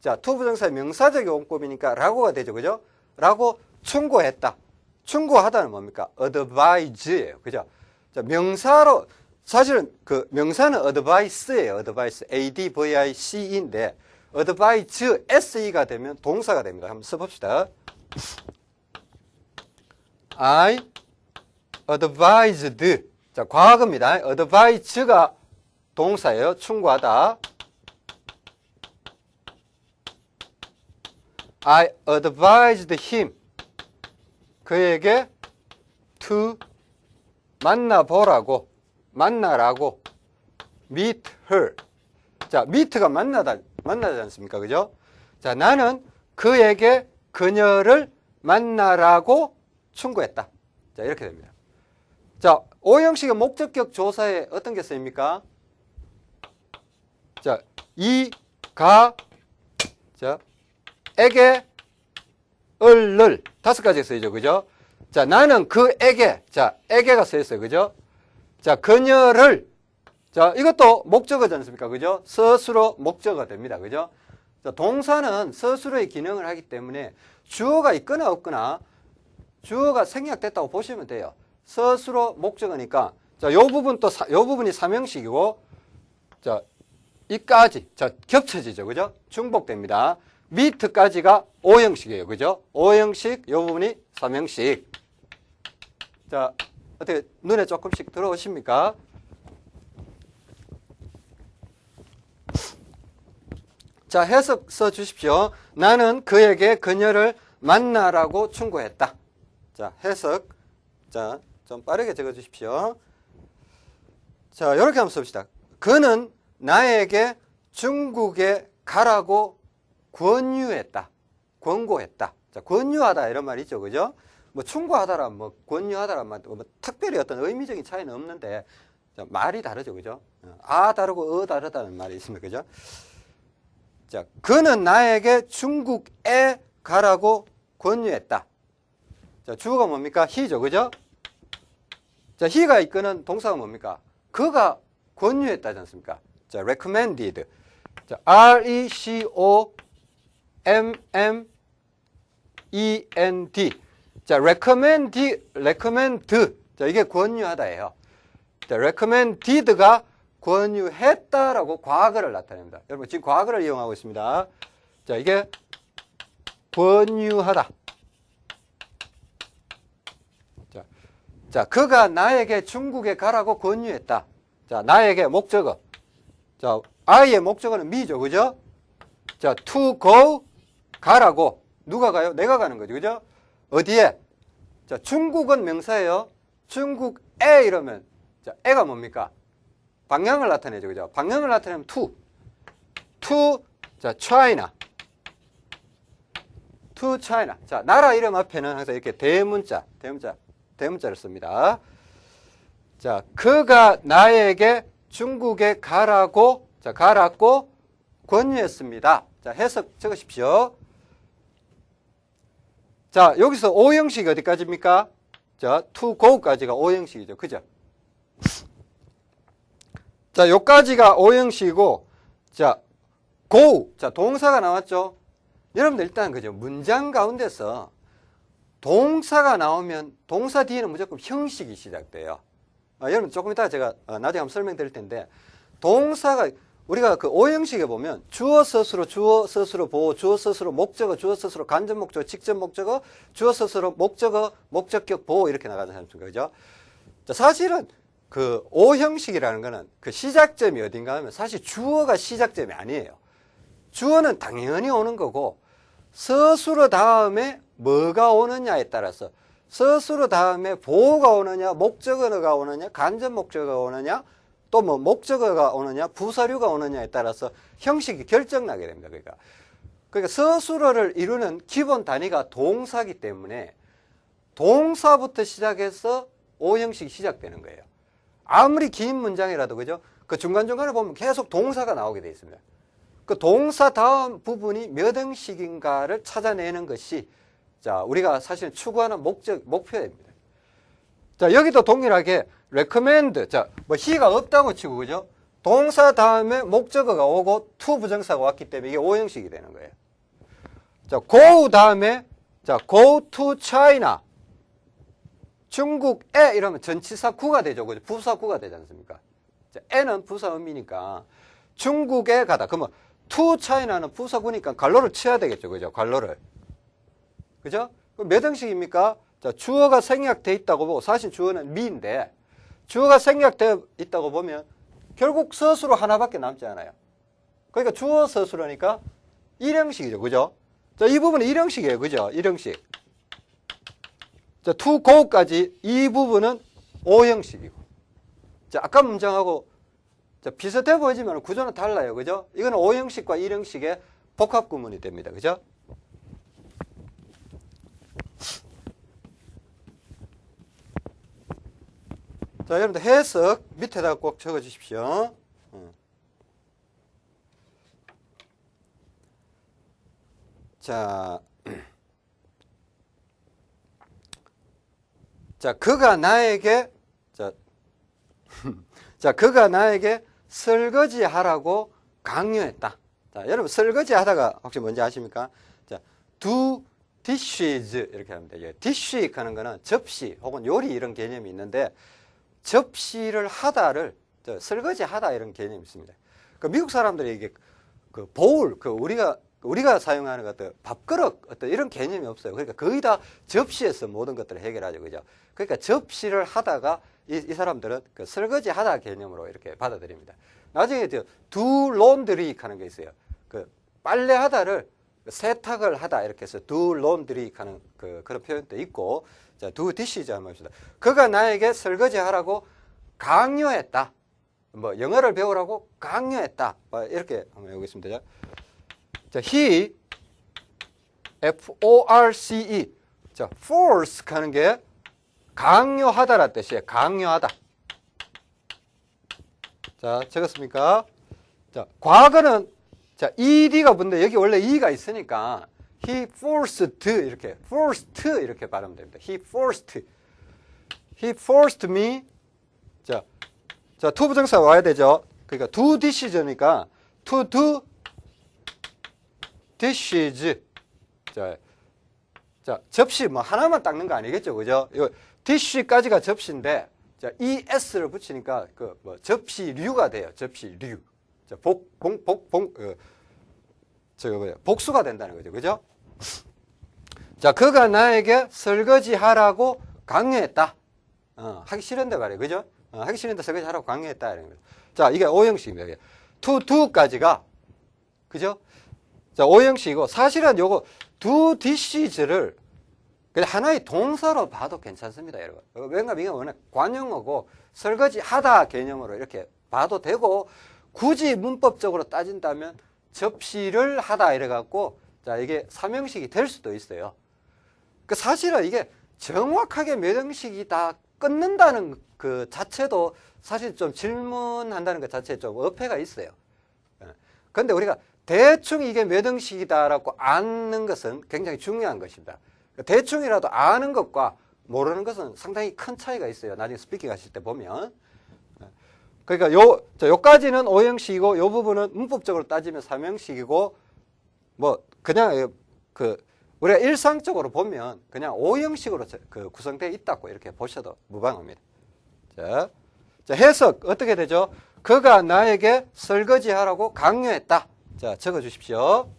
자, to 부정사의 명사적 용법이니까 라고가 되죠. 그죠? 라고 충고했다. 충고하다는 뭡니까? advise예요. 그죠? 자, 명사로 사실은 그 명사는 advice예요. advice. advice인데 advise se가 되면 동사가 됩니다. 한번 써 봅시다. I advised. 자, 과거입니다. advise가 동사예요. 충고하다. I advised him. 그에게 to 만나보라고, 만나라고, meet her. 자, meet가 만나다, 만나지 않습니까? 그죠? 자, 나는 그에게 그녀를 만나라고 충고했다. 자, 이렇게 됩니다. 자, 오형식의 목적격 조사에 어떤 게 쓰입니까? 자, 이, 가, 자, 에게, 을를 다섯 가지 쓰이죠. 그죠? 자, 나는 그에게, 자, 에게가 쓰였어요. 그죠? 자, 그녀를, 자, 이것도 목적어지 않습니까? 그죠? 스스로 목적어가 됩니다. 그죠? 자, 동사는 스스로의 기능을 하기 때문에 주어가 있거나 없거나 주어가 생략됐다고 보시면 돼요. 스스로 목적어니까 자, 요 부분 또 사, 요 부분이 삼형식이고 자, 이까지 자, 겹쳐지죠. 그죠? 중복됩니다. 미트까지가 오형식이에요. 그죠? 오형식 요 부분이 삼형식. 자, 어떻게 눈에 조금씩 들어오십니까? 자, 해석 써 주십시오. 나는 그에게 그녀를 만나라고 충고했다. 자, 해석. 자, 좀 빠르게 적어 주십시오. 자, 이렇게 한번 씁시다. 그는 나에게 중국에 가라고 권유했다. 권고했다. 자, 권유하다 이런 말이 있죠. 그죠? 뭐 충고하다라 뭐 권유하다라 뭐 특별히 어떤 의미적인 차이는 없는데 자, 말이 다르죠. 그죠? 아 다르고 어 다르다는 말이 있습니다. 그죠? 자, 그는 나에게 중국에 가라고 권유했다. 자, 주어가 뭡니까? 히죠. 그죠? 자, 히가 이끄는 동사가 뭡니까? 그가 권유했다지 않습니까? 자, recommended. 자, R-E-C-O M-M E-N-D. 자, recommend, recommend. 자, 이게 권유하다예요. 자, recommended가 권유했다라고 과거를 나타냅니다. 여러분, 지금 과거를 이용하고 있습니다. 자, 이게 권유하다. 자, 자, 그가 나에게 중국에 가라고 권유했다. 자, 나에게 목적어. 자, I의 목적어는 me죠. 그죠? 자, to go, 가라고. 누가 가요? 내가 가는 거죠. 그죠? 어디에? 자, 중국은 명사예요. 중국에 이러면 자, 애가 뭡니까? 방향을 나타내죠. 그죠? 방향을 나타내면 to. to, 자, China. to China. 자, 나라 이름 앞에는 항상 이렇게 대문자, 대문자, 대문자를 씁니다. 자, 그가 나에게 중국에 가라고, 자, 가라고 권유했습니다. 자, 해석 적으십시오. 자, 여기서 오형식이 어디까지입니까? 자, to go까지가 오형식이죠. 그죠? 자, 요까지가 오형식이고, 자, go. 자, 동사가 나왔죠? 여러분들 일단 그죠? 문장 가운데서 동사가 나오면 동사 뒤에는 무조건 형식이 시작돼요. 아, 여러분 조금 이따 제가 어, 나중에 한번 설명드릴 텐데 동사가 우리가 그 오형식에 보면 주어 스스로 주어 스스로 보호 주어 스스로 목적어 주어 스스로 간접 목적어 직접 목적어 주어 스스로 목적어 목적격 보호 이렇게 나가는 사람입니다. 그죠? 자, 사실은 그 오형식이라는 거는 그 시작점이 어딘가 하면 사실 주어가 시작점이 아니에요. 주어는 당연히 오는 거고 스스로 다음에 뭐가 오느냐에 따라서 스스로 다음에 보호가 오느냐 목적어가 오느냐 간접 목적어가 오느냐 또 뭐 목적어가 오느냐 부사류가 오느냐에 따라서 형식이 결정나게 됩니다. 그러니까 그러니까 스스로를 이루는 기본 단위가 동사기 때문에 동사부터 시작해서 오형식이 시작되는 거예요. 아무리 긴 문장이라도 그죠? 그 중간중간에 보면 계속 동사가 나오게 되어 있습니다. 그 동사 다음 부분이 몇 형식인가를 찾아내는 것이 자, 우리가 사실 추구하는 목적, 목표입니다. 자, 여기도 동일하게 recommend. 자, 뭐 he가 없다고 치고 그죠? 동사 다음에 목적어가 오고 to 부정사가 왔기 때문에 이게 오형식이 되는 거예요. 자, go 다음에 자, go to China. 중국에 이러면 전치사 구가 되죠. 그죠? 부사 구가 되지 않습니까? 자, 에는 부사 의미니까 중국에 가다. 그러면 to China는 부사구니까 관로를 쳐야 되겠죠. 그죠? 관로를. 그죠? 몇 형식입니까? 자, 주어가 생략돼 있다고 보고 사실 주어는 미인데 주어가 생략되어 있다고 보면 결국 서술로 하나밖에 남지 않아요. 그러니까 주어 서술하니까 일형식이죠. 그죠? 자, 이 부분은 일형식이에요. 그죠? 일형식. 자, to go까지 이 부분은 오형식이고. 자, 아까 문장하고 자, 비슷해 보이지만 구조는 달라요. 그죠? 이거는 오형식과 일형식의 복합 구문이 됩니다. 그죠? 자, 여러분들 해석 밑에다 꼭 적어 주십시오. 어. 자, 자, 그가 나에게, 자, 자, 그가 나에게 설거지 하라고 강요했다. 자, 여러분, 설거지 하다가 혹시 뭔지 아십니까? 자, do dishes 이렇게 하면 돼요. dish 하는 거는 접시 혹은 요리 이런 개념이 있는데 접시를 하다를 설거지 하다 이런 개념이 있습니다. 그 미국 사람들이 이게 그 보울, 그 우리가 우리가 사용하는 어떤 밥그릇 어떤 이런 개념이 없어요. 그러니까 거의 다 접시에서 모든 것들을 해결하죠, 그죠? 그러니까 접시를 하다가 이, 이 사람들은 그 설거지 하다 개념으로 이렇게 받아들입니다. 나중에 저 do laundry 하는 게 있어요. 그 빨래 하다를 세탁을 하다 이렇게 해서 do laundry 하는 그 그런 표현도 있고 자, dishes 한번 봅시다. 그가 나에게 설거지 하라고 강요했다. 뭐 영어를 배우라고 강요했다. 뭐 이렇게 한번 해보겠습니다. 자, he F O R C E 자, force 하는 게 강요하다라 뜻이에요. 강요하다. 자, 적었습니까? 자, 과거는 자, ed가 붙는데 여기 원래 e가 있으니까 he forced 이렇게 forced 이렇게 발음하면 됩니다. he forced he forced me 자, 자, to 부정사 와야 되죠. 그러니까 do dishes니까 to do dishes 자, 자, 접시 뭐 하나만 닦는 거 아니겠죠. 그죠? 이 dish까지가 접시인데 자, es를 붙이니까 그 뭐 접시류가 돼요. 접시류. 자, 복, 복, 복, 복, 어, 저거 뭐야, 복수가 된다는 거죠. 그죠? 자, 그가 나에게 설거지 하라고 강요했다. 어, 하기 싫은데 말이에요. 그죠? 어, 하기 싫은데 설거지 하라고 강요했다. 이런 거죠. 자, 이게 오형식입니다. to, do까지가, 그죠? 자, 오형식이고, 사실은 요거, do dishes를 그냥 하나의 동사로 봐도 괜찮습니다, 여러분. 어, 왜냐면 이게 워낙 관용어고 설거지 하다 개념으로 이렇게 봐도 되고 굳이 문법적으로 따진다면 접시를 하다 이래 갖고 자 이게 삼형식이 될 수도 있어요. 그 사실은 이게 정확하게 몇 형식이 다 끊는다는 그 자체도 사실 좀 질문한다는 것 자체에 좀 어폐가 있어요. 그런데 우리가 대충 이게 몇 형식이다라고 아는 것은 굉장히 중요한 것입니다. 대충이라도 아는 것과 모르는 것은 상당히 큰 차이가 있어요. 나중에 스피킹 하실 때 보면. 그러니까 요, 자, 요까지는 오형식이고 요 부분은 문법적으로 따지면 삼형식이고 뭐 그냥 그 우리가 일상적으로 보면 그냥 오형식으로 그 구성되어 있다고 이렇게 보셔도 무방합니다. 자, 자, 해석 어떻게 되죠? 그가 나에게 설거지하라고 강요했다. 자, 적어 주십시오.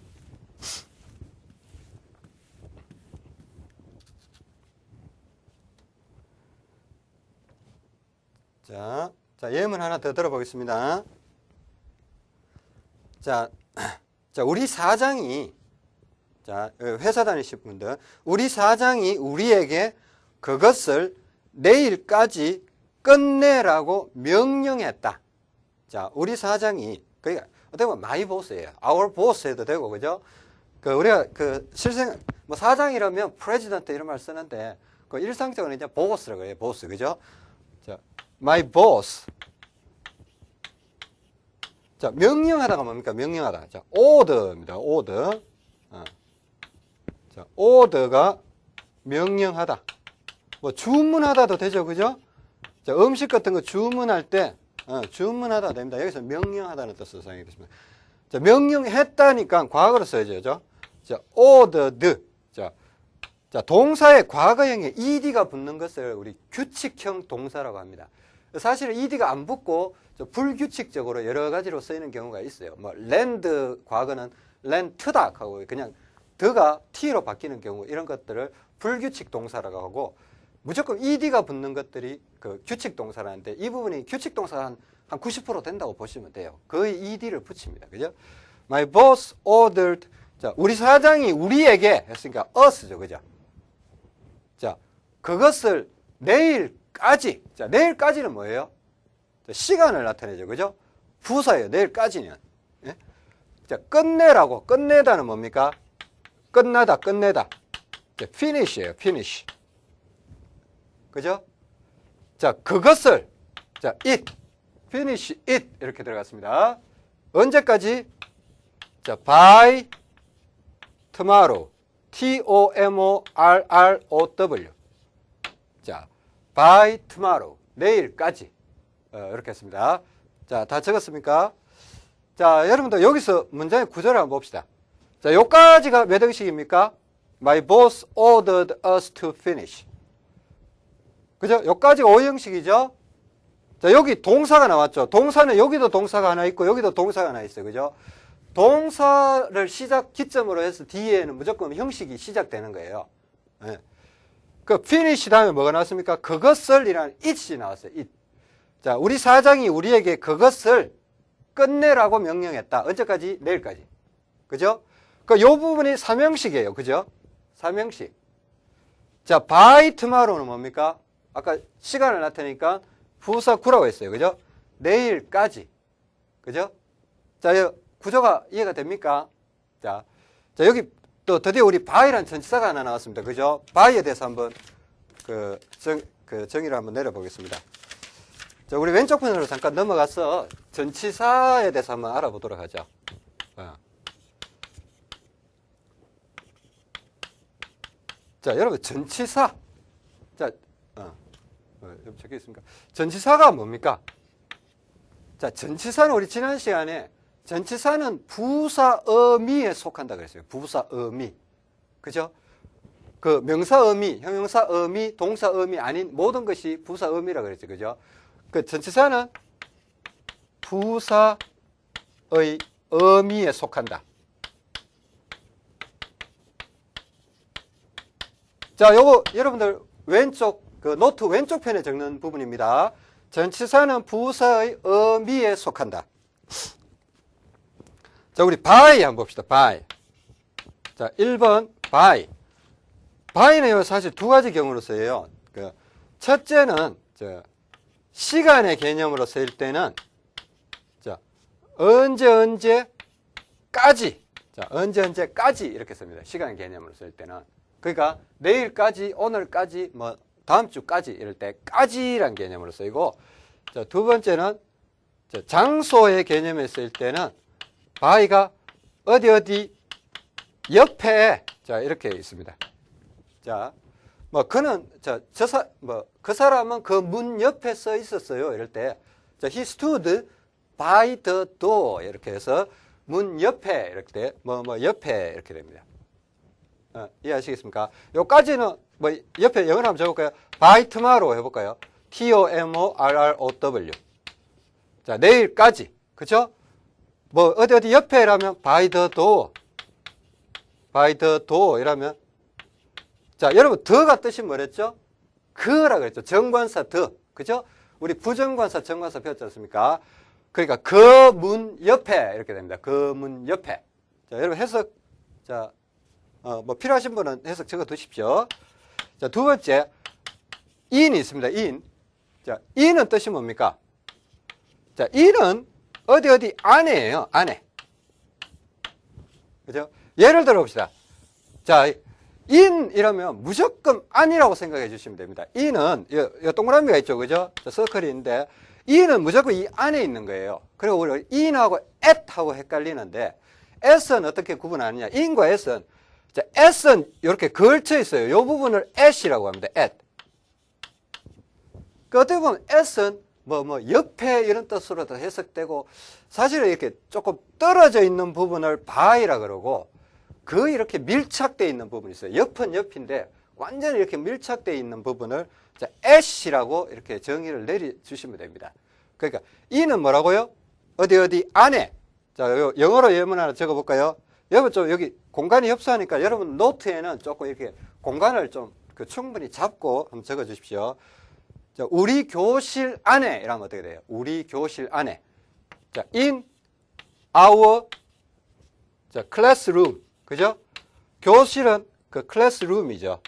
자, 자, 예문 하나 더 들어보겠습니다. 자, 자, 우리 사장이, 자, 회사 다니실 분들, 우리 사장이 우리에게 그것을 내일까지 끝내라고 명령했다. 자, 우리 사장이, 그러니까 어떻게 보면 my boss예요. our boss 해도 되고, 그죠? 그, 우리가 그 실생, 뭐 사장이라면 president 이런 말 쓰는데, 그 일상적으로 이제 보스라고 해요. 보스, 그죠? 자, my boss. 자, 명령하다가 뭡니까? 명령하다. 자, order입니다. order. 어. 자, order가 명령하다. 뭐 주문하다도 되죠. 그죠? 자, 음식 같은 거 주문할 때 어, 주문하다 됩니다. 여기서 명령하다는 뜻으로 사용이 됐습니다. 자, 명령했다니까 과거로 써야죠. 자, ordered. 자, 자, 동사의 과거형에 ed가 붙는 것을 우리 규칙형 동사라고 합니다. 사실 ed가 안 붙고 불규칙적으로 여러 가지로 쓰이는 경우가 있어요. 뭐 land 과거는 land다 하고 그냥 더가 t로 바뀌는 경우 이런 것들을 불규칙 동사라고 하고 무조건 ed가 붙는 것들이 그 규칙 동사라는데 이 부분이 규칙 동사가 한, 한 90% 된다고 보시면 돼요. 거의 ed를 붙입니다. 그죠? My boss ordered 자, 우리 사장이 우리에게 했으니까 us죠. 그죠? 자, 그것을 내일 까지 자, 내일까지는 뭐예요? 자, 시간을 나타내죠. 그죠? 부사예요. 내일까지는. 예? 자, 끝내라고 끝내다는 뭡니까? 끝나다, 끝내다. 자, finish예요. finish. 그죠? 자, 그것을 자, it, finish it 이렇게 들어갔습니다. 언제까지? 자, by tomorrow, T-O-M-O-R-R-O-W. 자, by tomorrow, 내일까지 어, 이렇게 했습니다. 자, 다 적었습니까? 자, 여러분들 여기서 문장의 구조를 한번 봅시다. 자, 요까지가 몇 형식입니까? My boss ordered us to finish. 그죠? 여기까지가 오형식이죠? 자, 여기 동사가 나왔죠? 동사는 여기도 동사가 하나 있고, 여기도 동사가 하나 있어요. 그죠? 동사를 시작 기점으로 해서 뒤에는 무조건 형식이 시작되는 거예요. 네. 그 finish 다음에 뭐가 나왔습니까? 그것을 이라는 it이 나왔어요. it. 자, 우리 사장이 우리에게 그것을 끝내라고 명령했다. 언제까지? 내일까지. 그죠? 그 요 부분이 삼형식이에요. 그죠? 삼형식. 자, by tomorrow는 뭡니까? 아까 시간을 나타내니까 부사 구라고 했어요. 그죠? 내일까지. 그죠? 자, 구조가 이해가 됩니까? 자, 자 여기 또 드디어 우리 by라는 전치사가 하나 나왔습니다. 그죠? by에 대해서 한번 그, 정, 그 정의를 한번 내려보겠습니다. 자, 우리 왼쪽 편으로 잠깐 넘어가서 전치사에 대해서 한번 알아보도록 하죠. 어. 자, 여러분, 전치사. 자, 어, 어, 적혀 있습니까? 전치사가 뭡니까? 자, 전치사는 우리 지난 시간에 전치사는 부사 어미에 속한다 그랬어요. 부사 어미. 그죠? 그 명사 어미, 형용사 어미, 동사 어미 아닌 모든 것이 부사 어미라 그랬죠. 그죠? 그 전치사는 부사의 의미에 속한다. 자, 요거 여러분들 왼쪽 그 노트 왼쪽 편에 적는 부분입니다. 전치사는 부사의 의미에 속한다. 자, 우리 by 한번 봅시다. by. 자, 1번 by. by는 사실 두 가지 경우로 써요. 그 첫째는 저 시간의 개념으로 쓰일 때는 언제 언제까지 자 언제 언제까지 이렇게 씁니다. 시간 개념으로 쓸 때는 그러니까 내일까지 오늘까지 뭐 다음 주까지 이럴 때까지란 개념으로 쓰이고 자, 두 번째는 자, 장소의 개념에 쓸 때는 by가 어디 어디 옆에 자 이렇게 있습니다. 자, 뭐 그는 저저사 뭐그 사람은 그 문 옆에 서 있었어요. 이럴 때 자, he stood by the door 이렇게 해서 문 옆에 이렇게 뭐뭐 뭐 옆에 이렇게 됩니다. 어, 이해하시겠습니까? 요까지는 뭐 옆에 영어로 한번 적어볼까요? by tomorrow 해볼까요? T-O-M-O-R-R-O-W. 자, 내일까지. 그죠? 뭐, 어디 어디 옆에라면 by the door. by the door 이라면. 자, 여러분, 더가 뜻이 뭐랬죠? 그라 그랬죠. 정관사 더. 그죠? 우리 부정관사, 정관사 배웠지 않습니까? 그러니까 그 문 옆에 이렇게 됩니다. 그 문 옆에. 자, 여러분 해석, 자, 어, 뭐 필요하신 분은 해석 적어 두십시오. 자, 두 번째, 인이 있습니다. 인. 자, 인은 뜻이 뭡니까? 자, 인은 어디 어디 안에예요. 안에. 그죠? 예를 들어 봅시다. 자, 인이라면 무조건 안이라고 생각해 주시면 됩니다. 인은 이, 이 동그라미가 있죠. 그죠? 서클이 있는데 인은 무조건 이 안에 있는 거예요. 그리고 우리 인하고 at하고 헷갈리는데 s는 어떻게 구분하느냐? 인과 s는 자, s는 이렇게 걸쳐 있어요. 이 부분을 at이라고 합니다. at. 그 어떻게 보면 s는 뭐, 뭐, 옆에 이런 뜻으로도 해석되고, 사실은 이렇게 조금 떨어져 있는 부분을 by라 그러고, 그 이렇게 밀착되어 있는 부분이 있어요. 옆은 옆인데, 완전히 이렇게 밀착되어 있는 부분을 자, at이라고 이렇게 정의를 내려주시면 됩니다. 그러니까, 이는 뭐라고요? 어디 어디 안에. 자, 영어로 예문 하나 적어볼까요? 여러분 좀 여기 공간이 협소하니까 여러분 노트에는 조금 이렇게 공간을 좀 그 충분히 잡고 한번 적어 주십시오. 자, 우리 교실 안에 이러면 어떻게 돼요? 우리 교실 안에. 자, in our 자, classroom. 그죠? 교실은 그 classroom이죠.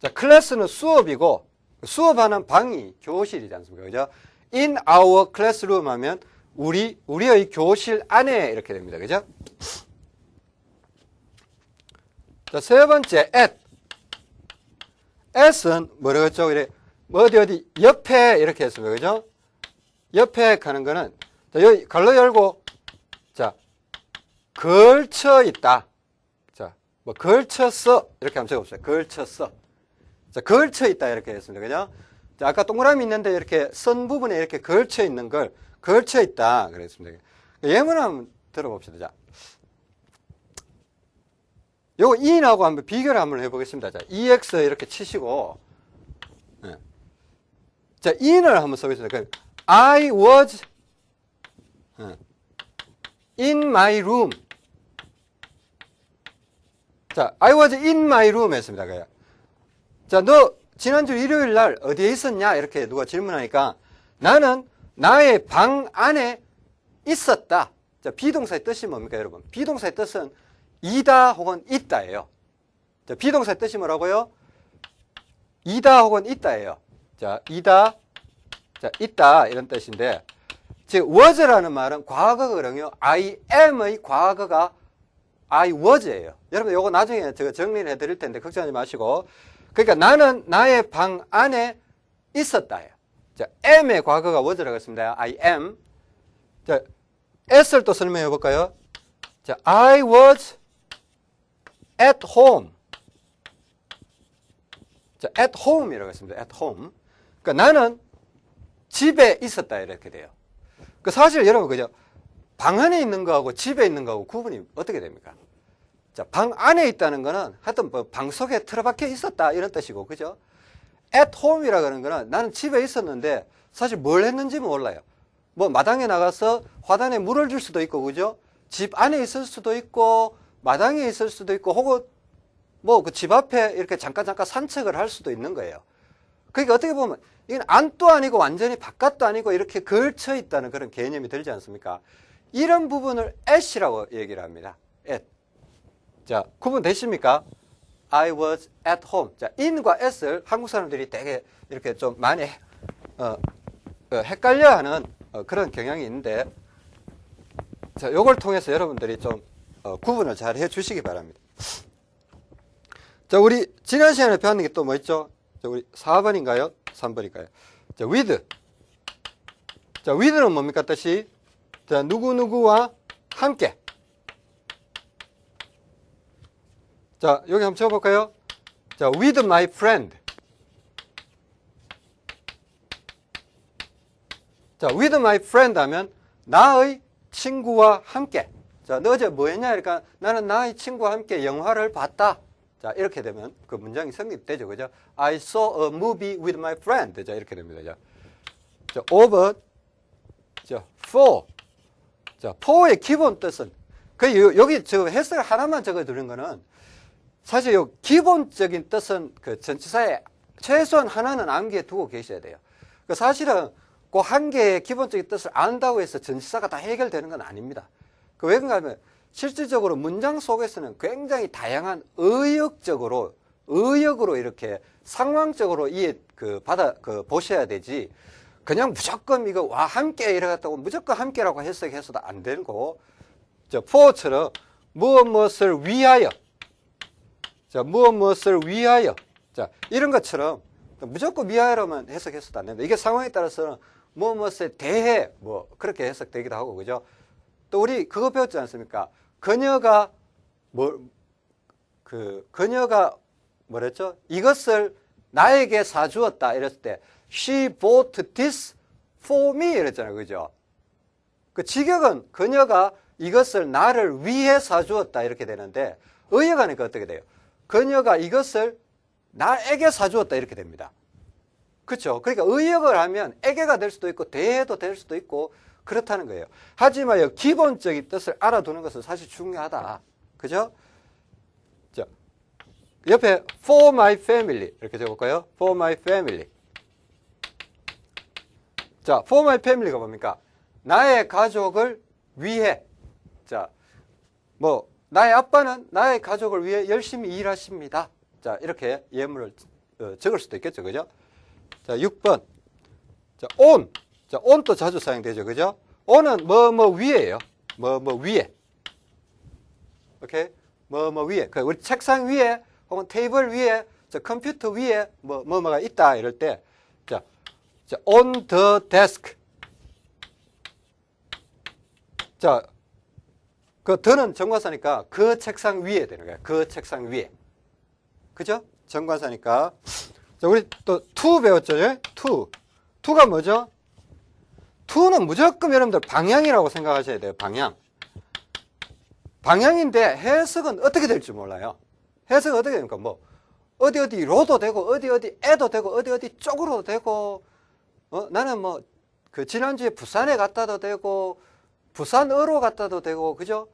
자, 클래스는 수업이고 수업하는 방이 교실이지 않습니까? 그죠? in our classroom 하면 우리 우리의 교실 안에 이렇게 됩니다. 그죠? 자, 세 번째 at S는 뭐라고 했죠? 이래 어디 어디 옆에 이렇게 했습니다. 그죠? 옆에 가는 거는 자, 여기 갈로 열고 자 걸쳐 있다. 자, 뭐 걸쳤어 이렇게 한번 적어봅시다. 걸쳤어. 자, 걸쳐 있다 이렇게 했습니다. 그죠? 자, 아까 동그라미 있는데 이렇게 선 부분에 이렇게 걸쳐 있는 걸 걸쳐 있다 그랬습니다. 예문 한번 들어봅시다. 자, 요거 인하고 한번 비교를 한번 해보겠습니다. 자, EX 이렇게 치시고, 네. 자, in을 한번 써보겠습니다. I was 네. in my room. 자, I was in my room 했습니다. 자, 너 지난주 일요일 날 어디에 있었냐? 이렇게 누가 질문하니까 나는 나의 방 안에 있었다. 자, 비동사의 뜻이 뭡니까, 여러분? 비동사의 뜻은 이다 혹은 있다예요. 자, 비동사의 뜻이 뭐라고요? 이다 혹은 있다예요. 자, 이다, 자, 있다 이런 뜻인데 즉 was라는 말은 과거거든요. I am의 과거가 I was예요. 여러분 이거 나중에 제가 정리를 해드릴 텐데 걱정하지 마시고 그러니까 나는 나의 방 안에 있었다예요. 자, am의 과거가 was라고 했습니다. I am. 자, s를 또 설명해 볼까요? 자, I was at home. 자, at home이라고 했습니다. at home. 그러니까 나는 집에 있었다 이렇게 돼요. 그 사실 여러분 그죠? 방 안에 있는 거하고 집에 있는 거하고 구분이 어떻게 됩니까? 자, 방 안에 있다는 거는 하여튼 뭐 방 속에 틀어박혀 있었다 이런 뜻이고 그죠? at home이라고 하는 거는 나는 집에 있었는데 사실 뭘 했는지 몰라요. 뭐 마당에 나가서 화단에 물을 줄 수도 있고 그죠? 집 안에 있을 수도 있고 마당에 있을 수도 있고 혹은 뭐 그 집 앞에 이렇게 잠깐 잠깐 산책을 할 수도 있는 거예요. 그러니까 어떻게 보면 이건 안도 아니고 완전히 바깥도 아니고 이렇게 걸쳐 있다는 그런 개념이 들지 않습니까? 이런 부분을 at이라고 얘기를 합니다. at. 자, 구분 되십니까? I was at home. 자, in과 at을 한국 사람들이 되게 이렇게 좀 많이 어, 어, 헷갈려 하는 어, 그런 경향이 있는데 자, 요걸 통해서 여러분들이 좀 어, 구분을 잘 해 주시기 바랍니다. 자, 우리 지난 시간에 배웠는 게 또 뭐 있죠? 자, 우리 4번인가요? 3번인가요? 자, with. 자, with는 뭡니까 뜻이? 자, 누구누구와 함께. 자, 여기 한번 적어볼까요? 자, with my friend. 자, with my friend 하면 나의 친구와 함께. 자, 너 어제 뭐 했냐? 그러니까 나는 나의 친구와 함께 영화를 봤다. 자, 이렇게 되면 그 문장이 성립되죠. 그죠? I saw a movie with my friend. 자, 이렇게 됩니다. 자, 자 over. 자, for. 자, for의 기본 뜻은 그 요- 여기 저 해설 하나만 적어 두는 거는 사실 요 기본적인 뜻은 그 전치사에 최소한 하나는 암기해 두고 계셔야 돼요. 그 사실은 그 한 개의 기본적인 뜻을 안다고 해서 전치사가 다 해결되는 건 아닙니다. 그왜 그런가 하면 실질적으로 문장 속에서는 굉장히 다양한 의역적으로 의역으로 이렇게 상황적으로 이해 그 받아 그 보셔야 되지 그냥 무조건 이거 와 함께 이래갔다고 무조건 함께라고 해석해서도 안 되는 거고 저 for처럼 무엇 무엇을 위하여 자 무엇 무엇을 위하여 자 이런 것처럼 무조건 위하여로만 해석해서도 안 됩니다. 이게 상황에 따라서는 무엇 무엇에 대해 뭐 그렇게 해석되기도 하고 그죠? 또 우리 그거 배웠지 않습니까? 그녀가 뭐 그 그녀가 뭐랬죠? 이것을 나에게 사주었다 이랬을 때 she bought this for me 이랬잖아요. 그죠? 그 직역은 그녀가 이것을 나를 위해 사주었다 이렇게 되는데 의역하니까 어떻게 돼요? 그녀가 이것을 나에게 사주었다 이렇게 됩니다. 그렇죠? 그러니까 의역을 하면 에게가 될 수도 있고 대해도 될 수도 있고 그렇다는 거예요. 하지만 이 기본적인 뜻을 알아두는 것은 사실 중요하다. 그죠? 자, 옆에 for my family 이렇게 적어볼까요? for my family. 자, for my family가 뭡니까? 나의 가족을 위해. 자, 뭐 나의 아빠는 나의 가족을 위해 열심히 일하십니다. 자, 이렇게 예문을 어, 적을 수도 있겠죠. 그죠? 자, 6번. 자, on. 자, on도 자주 사용되죠. 그죠? on은 뭐, 뭐 위에요. 뭐, 뭐 위에. 오케이? 뭐, 뭐 위에. 그 우리 책상 위에 혹은 테이블 위에 저 컴퓨터 위에 뭐, 뭐 뭐가 있다. 이럴 때. 자, 자, on the desk. 자, 그 더는 정관사니까 그 책상 위에 되는 거예요. 그 책상 위에. 그죠? 정관사니까. 자, 우리 또 to 배웠죠? 예? to. to가 뭐죠? To는 무조건 여러분들 방향이라고 생각하셔야 돼요. 방향. 방향인데 해석은 어떻게 될지 몰라요. 해석은 어떻게 됩니까? 뭐 어디 어디로도 되고 어디 어디 에도 되고 어디 어디 쪽으로도 되고 어? 나는 뭐 그 지난주에 부산에 갔다도 되고 부산으로 갔다도 되고 그죠?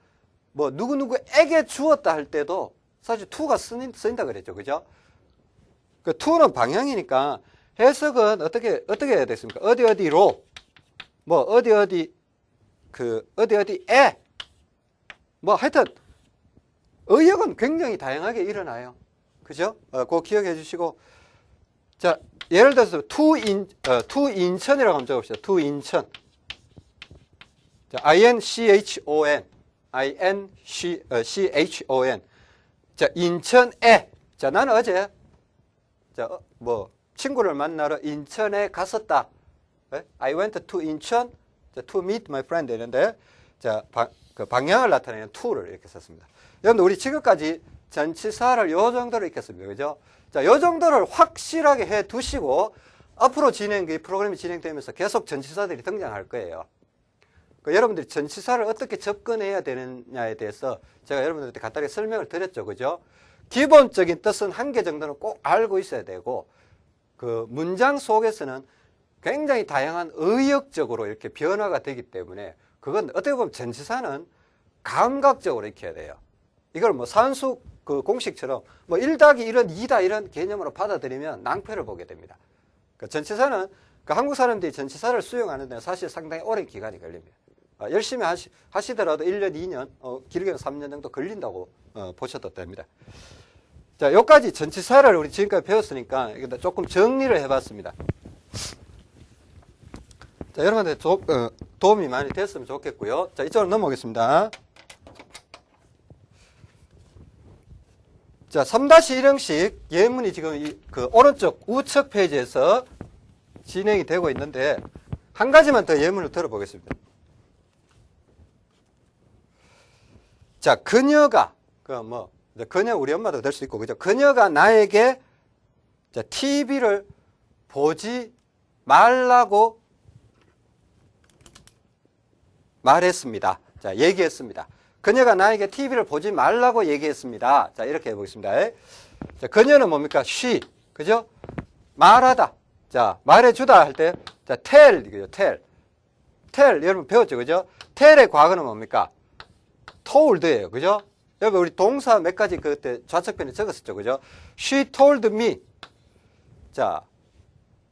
뭐 누구누구에게 주었다 할 때도 사실 쓰인, 쓰인다 그랬죠. 그죠? 그 to는 방향이니까 해석은 어떻게 어떻게 해야 됐습니까? 어디 어디로 뭐 어디 어디 그 어디 어디에 뭐 하여튼 의역은 굉장히 다양하게 일어나요. 그죠? 어, 그거 기억해 주시고 자 예를 들어서 to 인 어, to 인천이라고 한번 적읍시다. to 인천 자, I N C H O N I N C 어, 자 인천에 자 나는 어제 자, 어, 뭐 친구를 만나러 인천에 갔었다. 예? I went to 자, to meet my friend 이런데 자, 방, 그 방향을 나타내는 to를 이렇게 썼습니다. 여러분들 우리 지금까지 전치사를 요 정도로 읽겠습니다. 그죠? 자, 요 정도를 확실하게 해 두시고 앞으로 진행, 이 프로그램이 진행되면서 계속 전치사들이 등장할 거예요. 그 여러분들이 전치사를 어떻게 접근해야 되느냐에 대해서 제가 여러분들한테 간단하게 설명을 드렸죠. 그죠? 기본적인 뜻은 한 개 정도는 꼭 알고 있어야 되고 그 문장 속에서는 굉장히 다양한 의역적으로 이렇게 변화가 되기 때문에 그건 어떻게 보면 전치사는 감각적으로 익혀야 돼요. 이걸 뭐 산수 그 공식처럼 뭐1 더하기 1은 2다 이런 개념으로 받아들이면 낭패를 보게 됩니다. 그 전치사는 그 한국 사람들이 전치사를 수용하는 데 사실 상당히 오랜 기간이 걸립니다. 아, 열심히 하시, 하시더라도 1년, 2년, 어, 길게는 3년 정도 걸린다고 어, 보셔도 됩니다. 자, 여기까지 전치사를 우리 지금까지 배웠으니까 조금 정리를 해봤습니다. 자, 여러분한테 조- 어, 도움이 많이 됐으면 좋겠고요. 자, 이쪽으로 넘어오겠습니다. 자, 3-1형식 예문이 지금 이, 그 오른쪽 우측 페이지에서 진행이 되고 있는데 한 가지만 더 예문을 들어보겠습니다. 자, 그녀가 그뭐 그녀 우리 엄마도 될 수 있고 그죠? 그녀가 나에게 자, TV를 보지 말라고 말했습니다. 자, 얘기했습니다. 그녀가 나에게 TV를 보지 말라고 얘기했습니다. 자, 이렇게 해보겠습니다. 자, 그녀는 뭡니까? she. 그죠? 말하다. 자, 말해주다 할 때, 자, tell, 이거죠. tell. tell, 여러분 배웠죠. 그죠? tell의 과거는 뭡니까? told예요. 그죠? 여러분, 우리 동사 몇 가지 그때 좌측편에 적었었죠. 그죠? she told me. 자,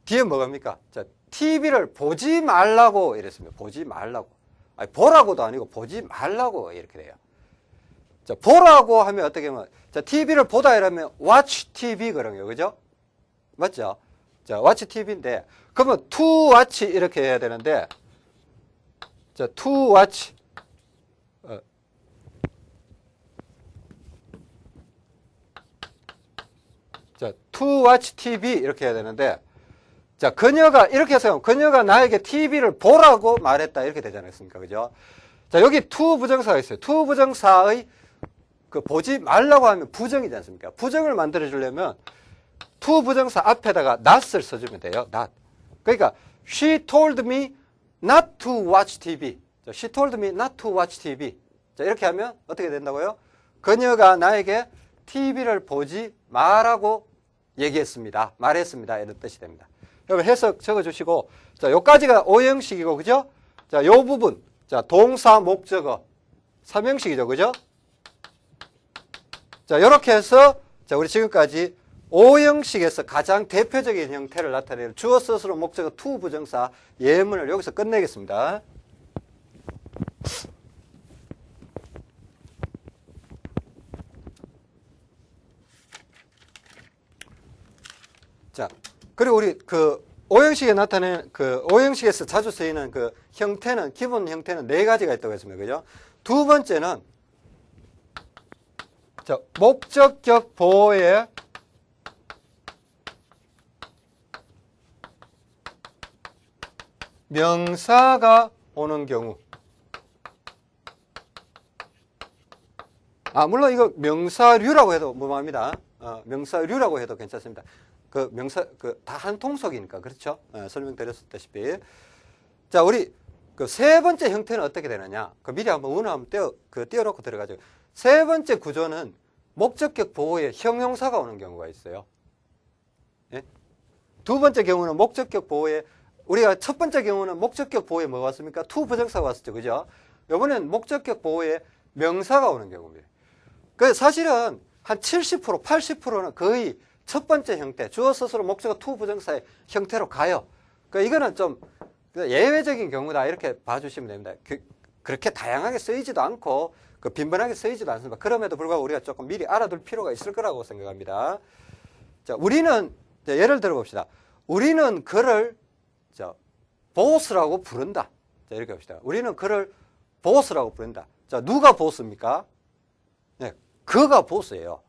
뒤에 뭐갑니까? 자, TV를 보지 말라고 이랬습니다. 보지 말라고. 아니, 보라고도 아니고 보지 말라고 이렇게 돼요. 자, 보라고 하면 어떻게 하면, 자, TV를 보다 이러면 watch TV 그러요 그죠? 맞죠? 자, watch TV인데, 그러면 to watch 이렇게 해야 되는데, 자, to watch. 어. 자, to watch TV 이렇게 해야 되는데, 자, 그녀가 이렇게 해서 그녀가 나에게 TV를 보라고 말했다 이렇게 되지 않았습니까? 그죠? 자, 여기 to 부정사가 있어요. to 부정사의 그 보지 말라고 하면 부정이지 않습니까? 부정을 만들어 주려면 to 부정사 앞에다가 not을 써 주면 돼요. not. 그러니까 she told me not to watch TV. 자, she told me not to watch TV. 자, 이렇게 하면 어떻게 된다고요? 그녀가 나에게 TV를 보지 말라고 얘기했습니다. 말했습니다. 이런 뜻이 됩니다. 여러분 해석 적어주시고 자 요까지가 오형식이고 그죠? 자 요 부분 자 동사 목적어 삼형식이죠 그죠? 자 요렇게 해서 자 우리 지금까지 오형식에서 가장 대표적인 형태를 나타내는 주어 서술어 목적어 to 부정사 예문을 여기서 끝내겠습니다. 자, 그리고 우리 그 오형식에 나타내는 그 오형식에서 자주 쓰이는 그 형태는 기본 형태는 네 가지가 있다고 했습니다. 그죠? 두 번째는 자, 목적격 보호의 명사가 오는 경우. 아, 물론 이거 명사류라고 해도 무방합니다. 어, 명사류라고 해도 괜찮습니다. 그 명사 그 다 한 통속이니까 그렇죠? 어, 설명드렸다시피 자 우리 그 세 번째 형태는 어떻게 되느냐? 그 미리 한번 원어 한번 띄어 그 띄워놓고 들어가죠. 세 번째 구조는 목적격 보어에 형용사가 오는 경우가 있어요. 예? 두 번째 경우는 목적격 보어에 우리가 첫 번째 경우는 목적격 보어에 뭐가 왔습니까? to 부정사가 왔었죠, 그죠? 이번엔 목적격 보어에 명사가 오는 경우입니다. 그 사실은 한 70% 80%는 거의 첫 번째 형태, 주어 서술어 목적어 to 부정사의 형태로 가요. 그 이거는 좀 예외적인 경우다 이렇게 봐주시면 됩니다. 그, 그렇게 다양하게 쓰이지도 않고 그 빈번하게 쓰이지도 않습니다. 그럼에도 불구하고 우리가 조금 미리 알아둘 필요가 있을 거라고 생각합니다. 자, 우리는 자, 예를 들어 봅시다. 우리는 그를 자, 보스라고 부른다. 자, 이렇게 봅시다. 우리는 그를 보스라고 부른다. 자, 누가 보스입니까? 네, 그가 보스예요.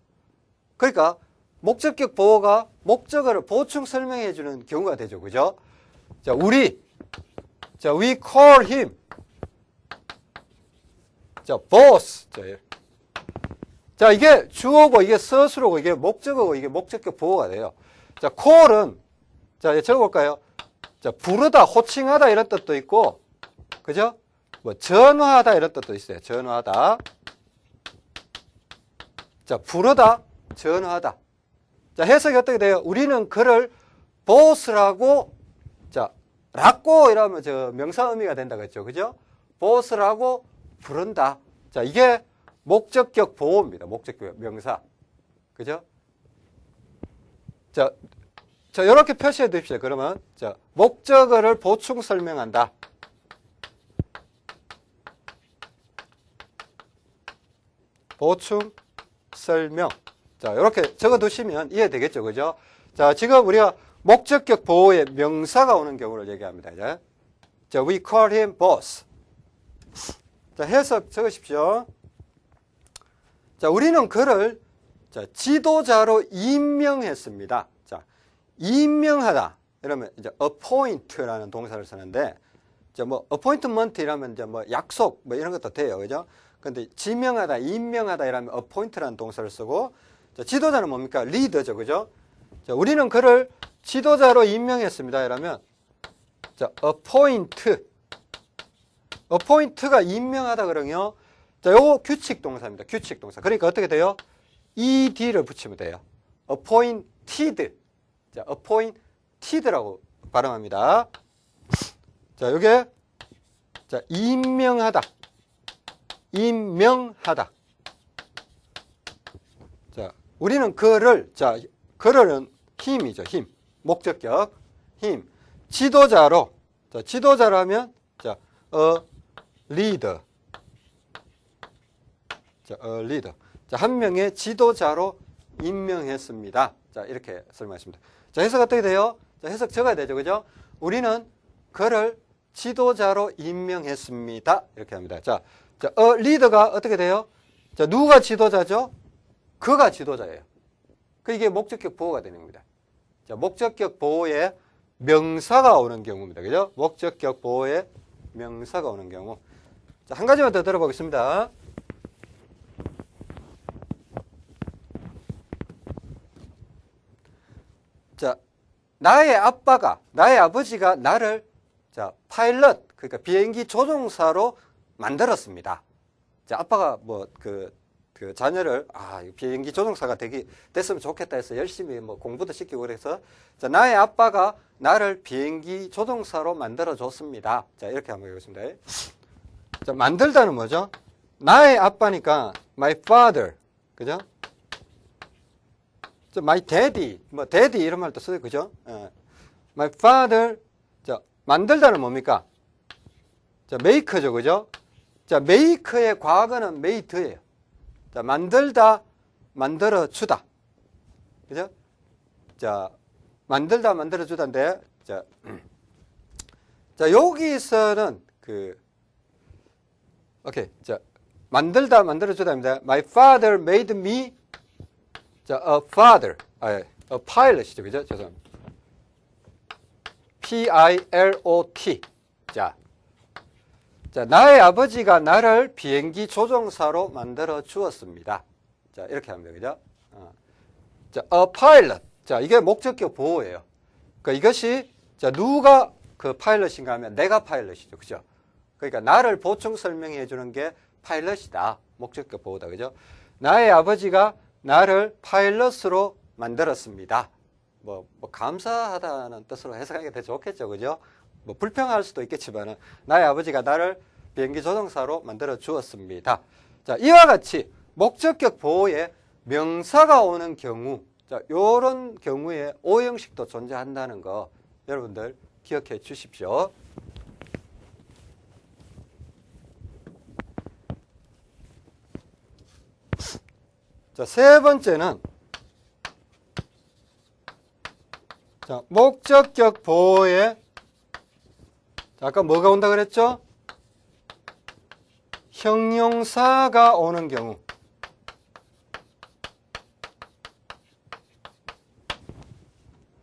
그러니까 목적격 보호가 목적어를 보충 설명해 주는 경우가 되죠. 그죠? 자, 우리. 자, we call him. 자, boss. 자, 예. 자, 이게 주어고 이게 서술어고 이게 목적어고 이게 목적격 보호가 돼요. 자, call은 자, 적어 볼까요? 자, 부르다, 호칭하다 이런 뜻도 있고 그죠? 뭐 전화하다 이런 뜻도 있어요. 전화하다. 자, 부르다, 전화하다. 자, 해석이 어떻게 돼요? 우리는 그를 보스라고, 자, 라고 이러면 저 명사 의미가 된다고 했죠. 그죠? 보스라고 부른다. 자, 이게 목적격 보호입니다. 목적격 명사. 그죠? 자, 자, 이렇게 표시해 두십시오. 그러면, 자, 목적어를 보충 설명한다. 보충 설명. 자, 이렇게 적어 두시면 이해되겠죠. 그죠? 자, 지금 우리가 목적격 보호에 명사가 오는 경우를 얘기합니다. 이제. 자, we call him boss. 자, 해석 적으십시오. 자, 우리는 그를 자, 지도자로 임명했습니다. 자, 임명하다. 이러면 이제 appoint라는 동사를 쓰는데 이제 뭐 appointment 이라면 이제 뭐 약속 뭐 이런 것도 돼요. 그죠? 근데 지명하다, 임명하다 이라면 appoint라는 동사를 쓰고 자, 지도자는 뭡니까? 리더죠. 그죠? 자, 우리는 그를 지도자로 임명했습니다. 이러면 자, appoint appoint가 임명하다 그러면요. 자, 요거 규칙 동사입니다. 규칙 동사. 그러니까 어떻게 돼요? ed를 붙이면 돼요. appointed. 자, appointed라고 발음합니다. 자, 요게 자, 임명하다. 임명하다. 자, 우리는 그를 자, 그를은 힘이죠. 힘. 목적격. 힘. 지도자로 자, 지도자라면 자, a leader. 자, a leader. 자, 한 명의 지도자로 임명했습니다. 자, 이렇게 설명했습니다. 자, 해석 어떻게 돼요? 자, 해석 적어야 되죠. 그죠? 우리는 그를 지도자로 임명했습니다. 이렇게 합니다. 자, 자, 어, 리더가 어떻게 돼요? 자, 누가 지도자죠? 그가 지도자예요. 그 이게 목적격 보호가 되는 겁니다. 자, 목적격 보호에 명사가 오는 경우입니다. 그죠? 목적격 보호에 명사가 오는 경우. 자, 한 가지만 더 들어보겠습니다. 자, 나의 아빠가, 나의 아버지가 나를 자, 파일럿, 그러니까 비행기 조종사로 만들었습니다. 자, 아빠가 뭐, 그, 그 자녀를, 아, 비행기 조종사가 되기, 됐으면 좋겠다 해서 열심히 뭐 공부도 시키고 그래서, 자, 나의 아빠가 나를 비행기 조종사로 만들어 줬습니다. 자, 이렇게 한번 해보겠습니다. 자, 만들다는 뭐죠? 나의 아빠니까, my father. 그죠? 자, my daddy. 뭐, daddy 이런 말도 써요. 그죠? 예. my father. 자, 만들다는 뭡니까? 자, make죠. 그죠? 자, make의 과거는 made예요. 자, 만들다, 만들어주다. 그죠? 자, 만들다, 만들어주다인데, 자, 자, 여기서는 그, 오케이. 자, 만들다, 만들어주다입니다. My father made me, 자, a father. 아, a pilot이죠. 그죠? 죄송합니다. P-I-L-O-T. 자, 자, 나의 아버지가 나를 비행기 조종사로 만들어 주었습니다. 자, 이렇게 하면 되죠. 어. 자, a pilot. 자, 이게 목적격 보호예요. 그러니까 이것이 자, 누가 그 파일럿인가 하면 내가 파일럿이죠. 그죠? 그러니까 나를 보충 설명해 주는 게 파일럿이다. 목적격 보호다. 그죠? 나의 아버지가 나를 파일럿으로 만들었습니다. 뭐, 뭐 감사하다는 뜻으로 해석하기가 더 좋겠죠. 그죠? 뭐 불평할 수도 있겠지만 나의 아버지가 나를 비행기 조종사로 만들어 주었습니다. 자, 이와 같이 목적격 보호에 명사가 오는 경우 자, 요런 경우에 오형식도 존재한다는 거 여러분들 기억해 주십시오. 자, 세 번째는 자, 목적격 보호에 자, 아까 뭐가 온다 그랬죠? 형용사가 오는 경우.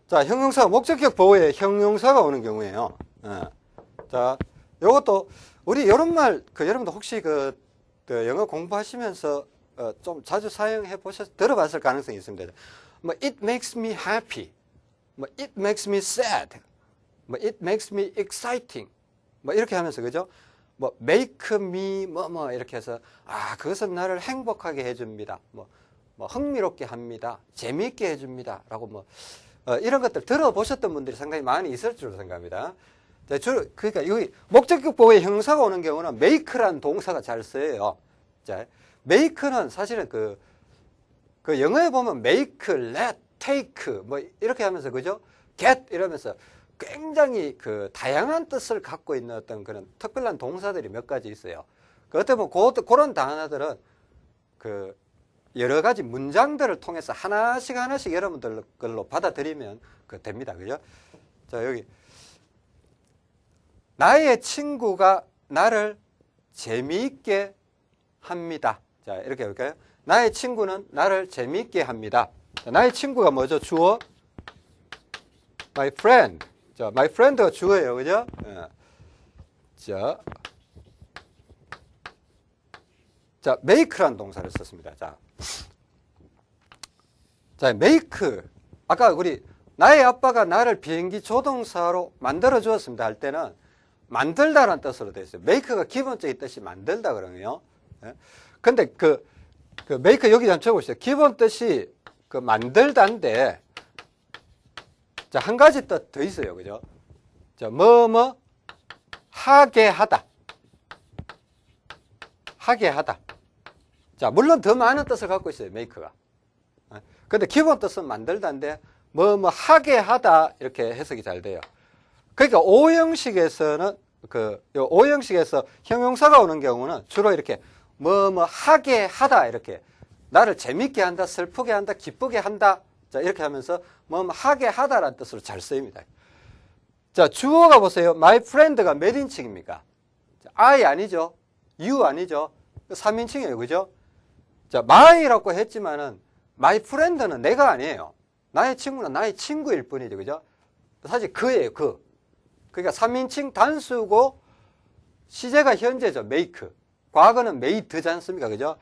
자, 형용사, 목적격 보호에 형용사가 오는 경우에요. 예. 자, 요것도, 우리 이런 말, 그, 여러분들 혹시 그, 그 영어 공부하시면서 어, 좀 자주 사용해 보셨, 들어봤을 가능성이 있습니다. 뭐, it makes me happy. 뭐, it makes me sad. 뭐, it makes me exciting. 뭐, 이렇게 하면서, 그죠? 뭐, make me, 뭐, 뭐, 이렇게 해서, 아, 그것은 나를 행복하게 해줍니다. 뭐, 뭐, 흥미롭게 합니다. 재미있게 해줍니다. 라고 뭐, 어, 이런 것들 들어보셨던 분들이 상당히 많이 있을 줄로 생각합니다. 자, 주로, 그러니까 여기 목적격 보호에 형사가 오는 경우는 make란 동사가 잘 쓰여요. 자, make는 사실은 그, 그 영어에 보면 make, let, take 뭐 이렇게 하면서 그죠? get 이러면서 굉장히 그 다양한 뜻을 갖고 있는 어떤 그런 특별한 동사들이 몇 가지 있어요. 그 어떻게 보면 그, 그런 단어들은 그 여러 가지 문장들을 통해서 하나씩 하나씩 여러분들 걸로 받아들이면 그 됩니다. 그죠? 자, 여기. 나의 친구가 나를 재미있게 합니다. 자, 이렇게 해볼까요? 나의 친구는 나를 재미있게 합니다. 자, 나의 친구가 뭐죠? 주어? My friend. 자, my friend가 주어예요. 그죠? 예. 자, 자, make라는 동사를 썼습니다. 자, 자, make. 아까 우리 나의 아빠가 나를 비행기 조동사로 만들어 주었습니다 할 때는 만들다라는 뜻으로 되어 있어요. make가 기본적인 뜻이 만들다 그러네요. 예? 근데 그, 그 make 여기 한번 적어보시죠. 기본 뜻이 그 만들다인데 자, 한 가지 뜻 더 있어요. 그죠? 자, 뭐, 뭐, 하게 하다. 하게 하다. 자, 물론 더 많은 뜻을 갖고 있어요. make가. 예? 근데 기본 뜻은 만들다인데 뭐, 뭐, 하게 하다. 이렇게 해석이 잘 돼요. 그러니까 오형식에서는 그, 요 오형식에서 형용사가 오는 경우는 주로 이렇게 뭐, 뭐, 하게 하다. 이렇게. 나를 재밌게 한다, 슬프게 한다, 기쁘게 한다. 자, 이렇게 하면서 뭐, 뭐 하게 하다라는 뜻으로 잘 쓰입니다. 자, 주어가 보세요. my friend가 몇 인칭입니까? I 아니죠? you 아니죠? 3인칭이에요. 그죠? 자, my라고 했지만은 my friend는 내가 아니에요. 나의 친구는 나의 친구일 뿐이죠. 그죠? 사실 그예요. 그. 그러니까 3인칭 단수고 시제가 현재죠. make. 과거는 made지 않습니까? 그죠?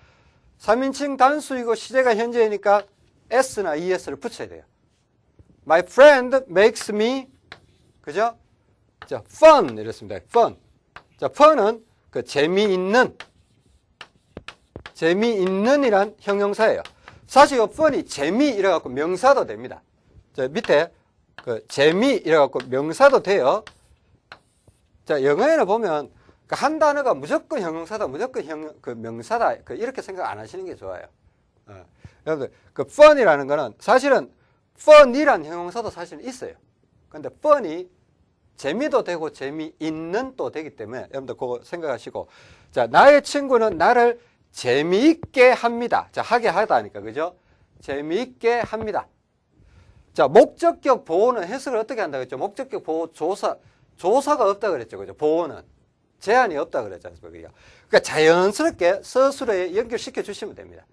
3인칭 단수이고 시제가 현재이니까 s나 es를 붙여야 돼요. My friend makes me 그죠? 자, fun 이랬습니다. fun. 자, fun은 그 재미있는 재미있는이란 형용사예요. 사실 이 fun이 재미 이래 갖고 명사도 됩니다. 자, 밑에 그 재미 이래 갖고 명사도 돼요. 자, 영어에는 보면 그 한 단어가 무조건 형용사다, 무조건 형, 그 명사다, 그 이렇게 생각 안 하시는 게 좋아요. 어. 여러분들, 그 fun이라는 거는 사실은 fun이란 형용사도 사실은 있어요. 근데 fun이 재미도 되고 재미있는 또 되기 때문에 여러분들 그거 생각하시고 자, 나의 친구는 나를 재미있게 합니다. 자, 하게 하다니까, 그죠? 재미있게 합니다. 자, 목적격 보호는 해석을 어떻게 한다고 했죠? 목적격 보호 조사, 조사가 없다 그랬죠. 그죠? 보호는. 제한이 없다 그랬지 않습니까? 그러니까 자연스럽게 서술에 연결시켜 주시면 됩니다.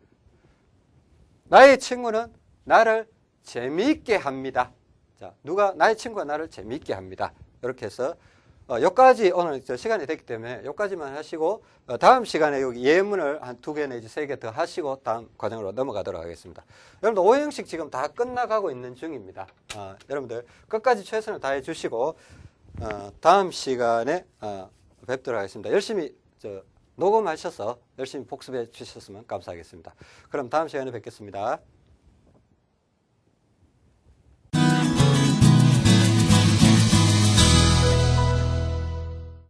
나의 친구는 나를 재미있게 합니다. 자, 누가, 나의 친구가 나를 재미있게 합니다. 이렇게 해서 어, 여기까지 오늘 시간이 됐기 때문에 여기까지만 하시고 어, 다음 시간에 여기 예문을 한 두 개 내지 세 개 더 하시고 다음 과정으로 넘어가도록 하겠습니다. 여러분들 오형식 지금 다 끝나가고 있는 중입니다. 어, 여러분들 끝까지 최선을 다해 주시고 어, 다음 시간에 어, 뵙도록 하겠습니다. 열심히 저, 녹음하셔서 열심히 복습해 주셨으면 감사하겠습니다. 그럼 다음 시간에 뵙겠습니다.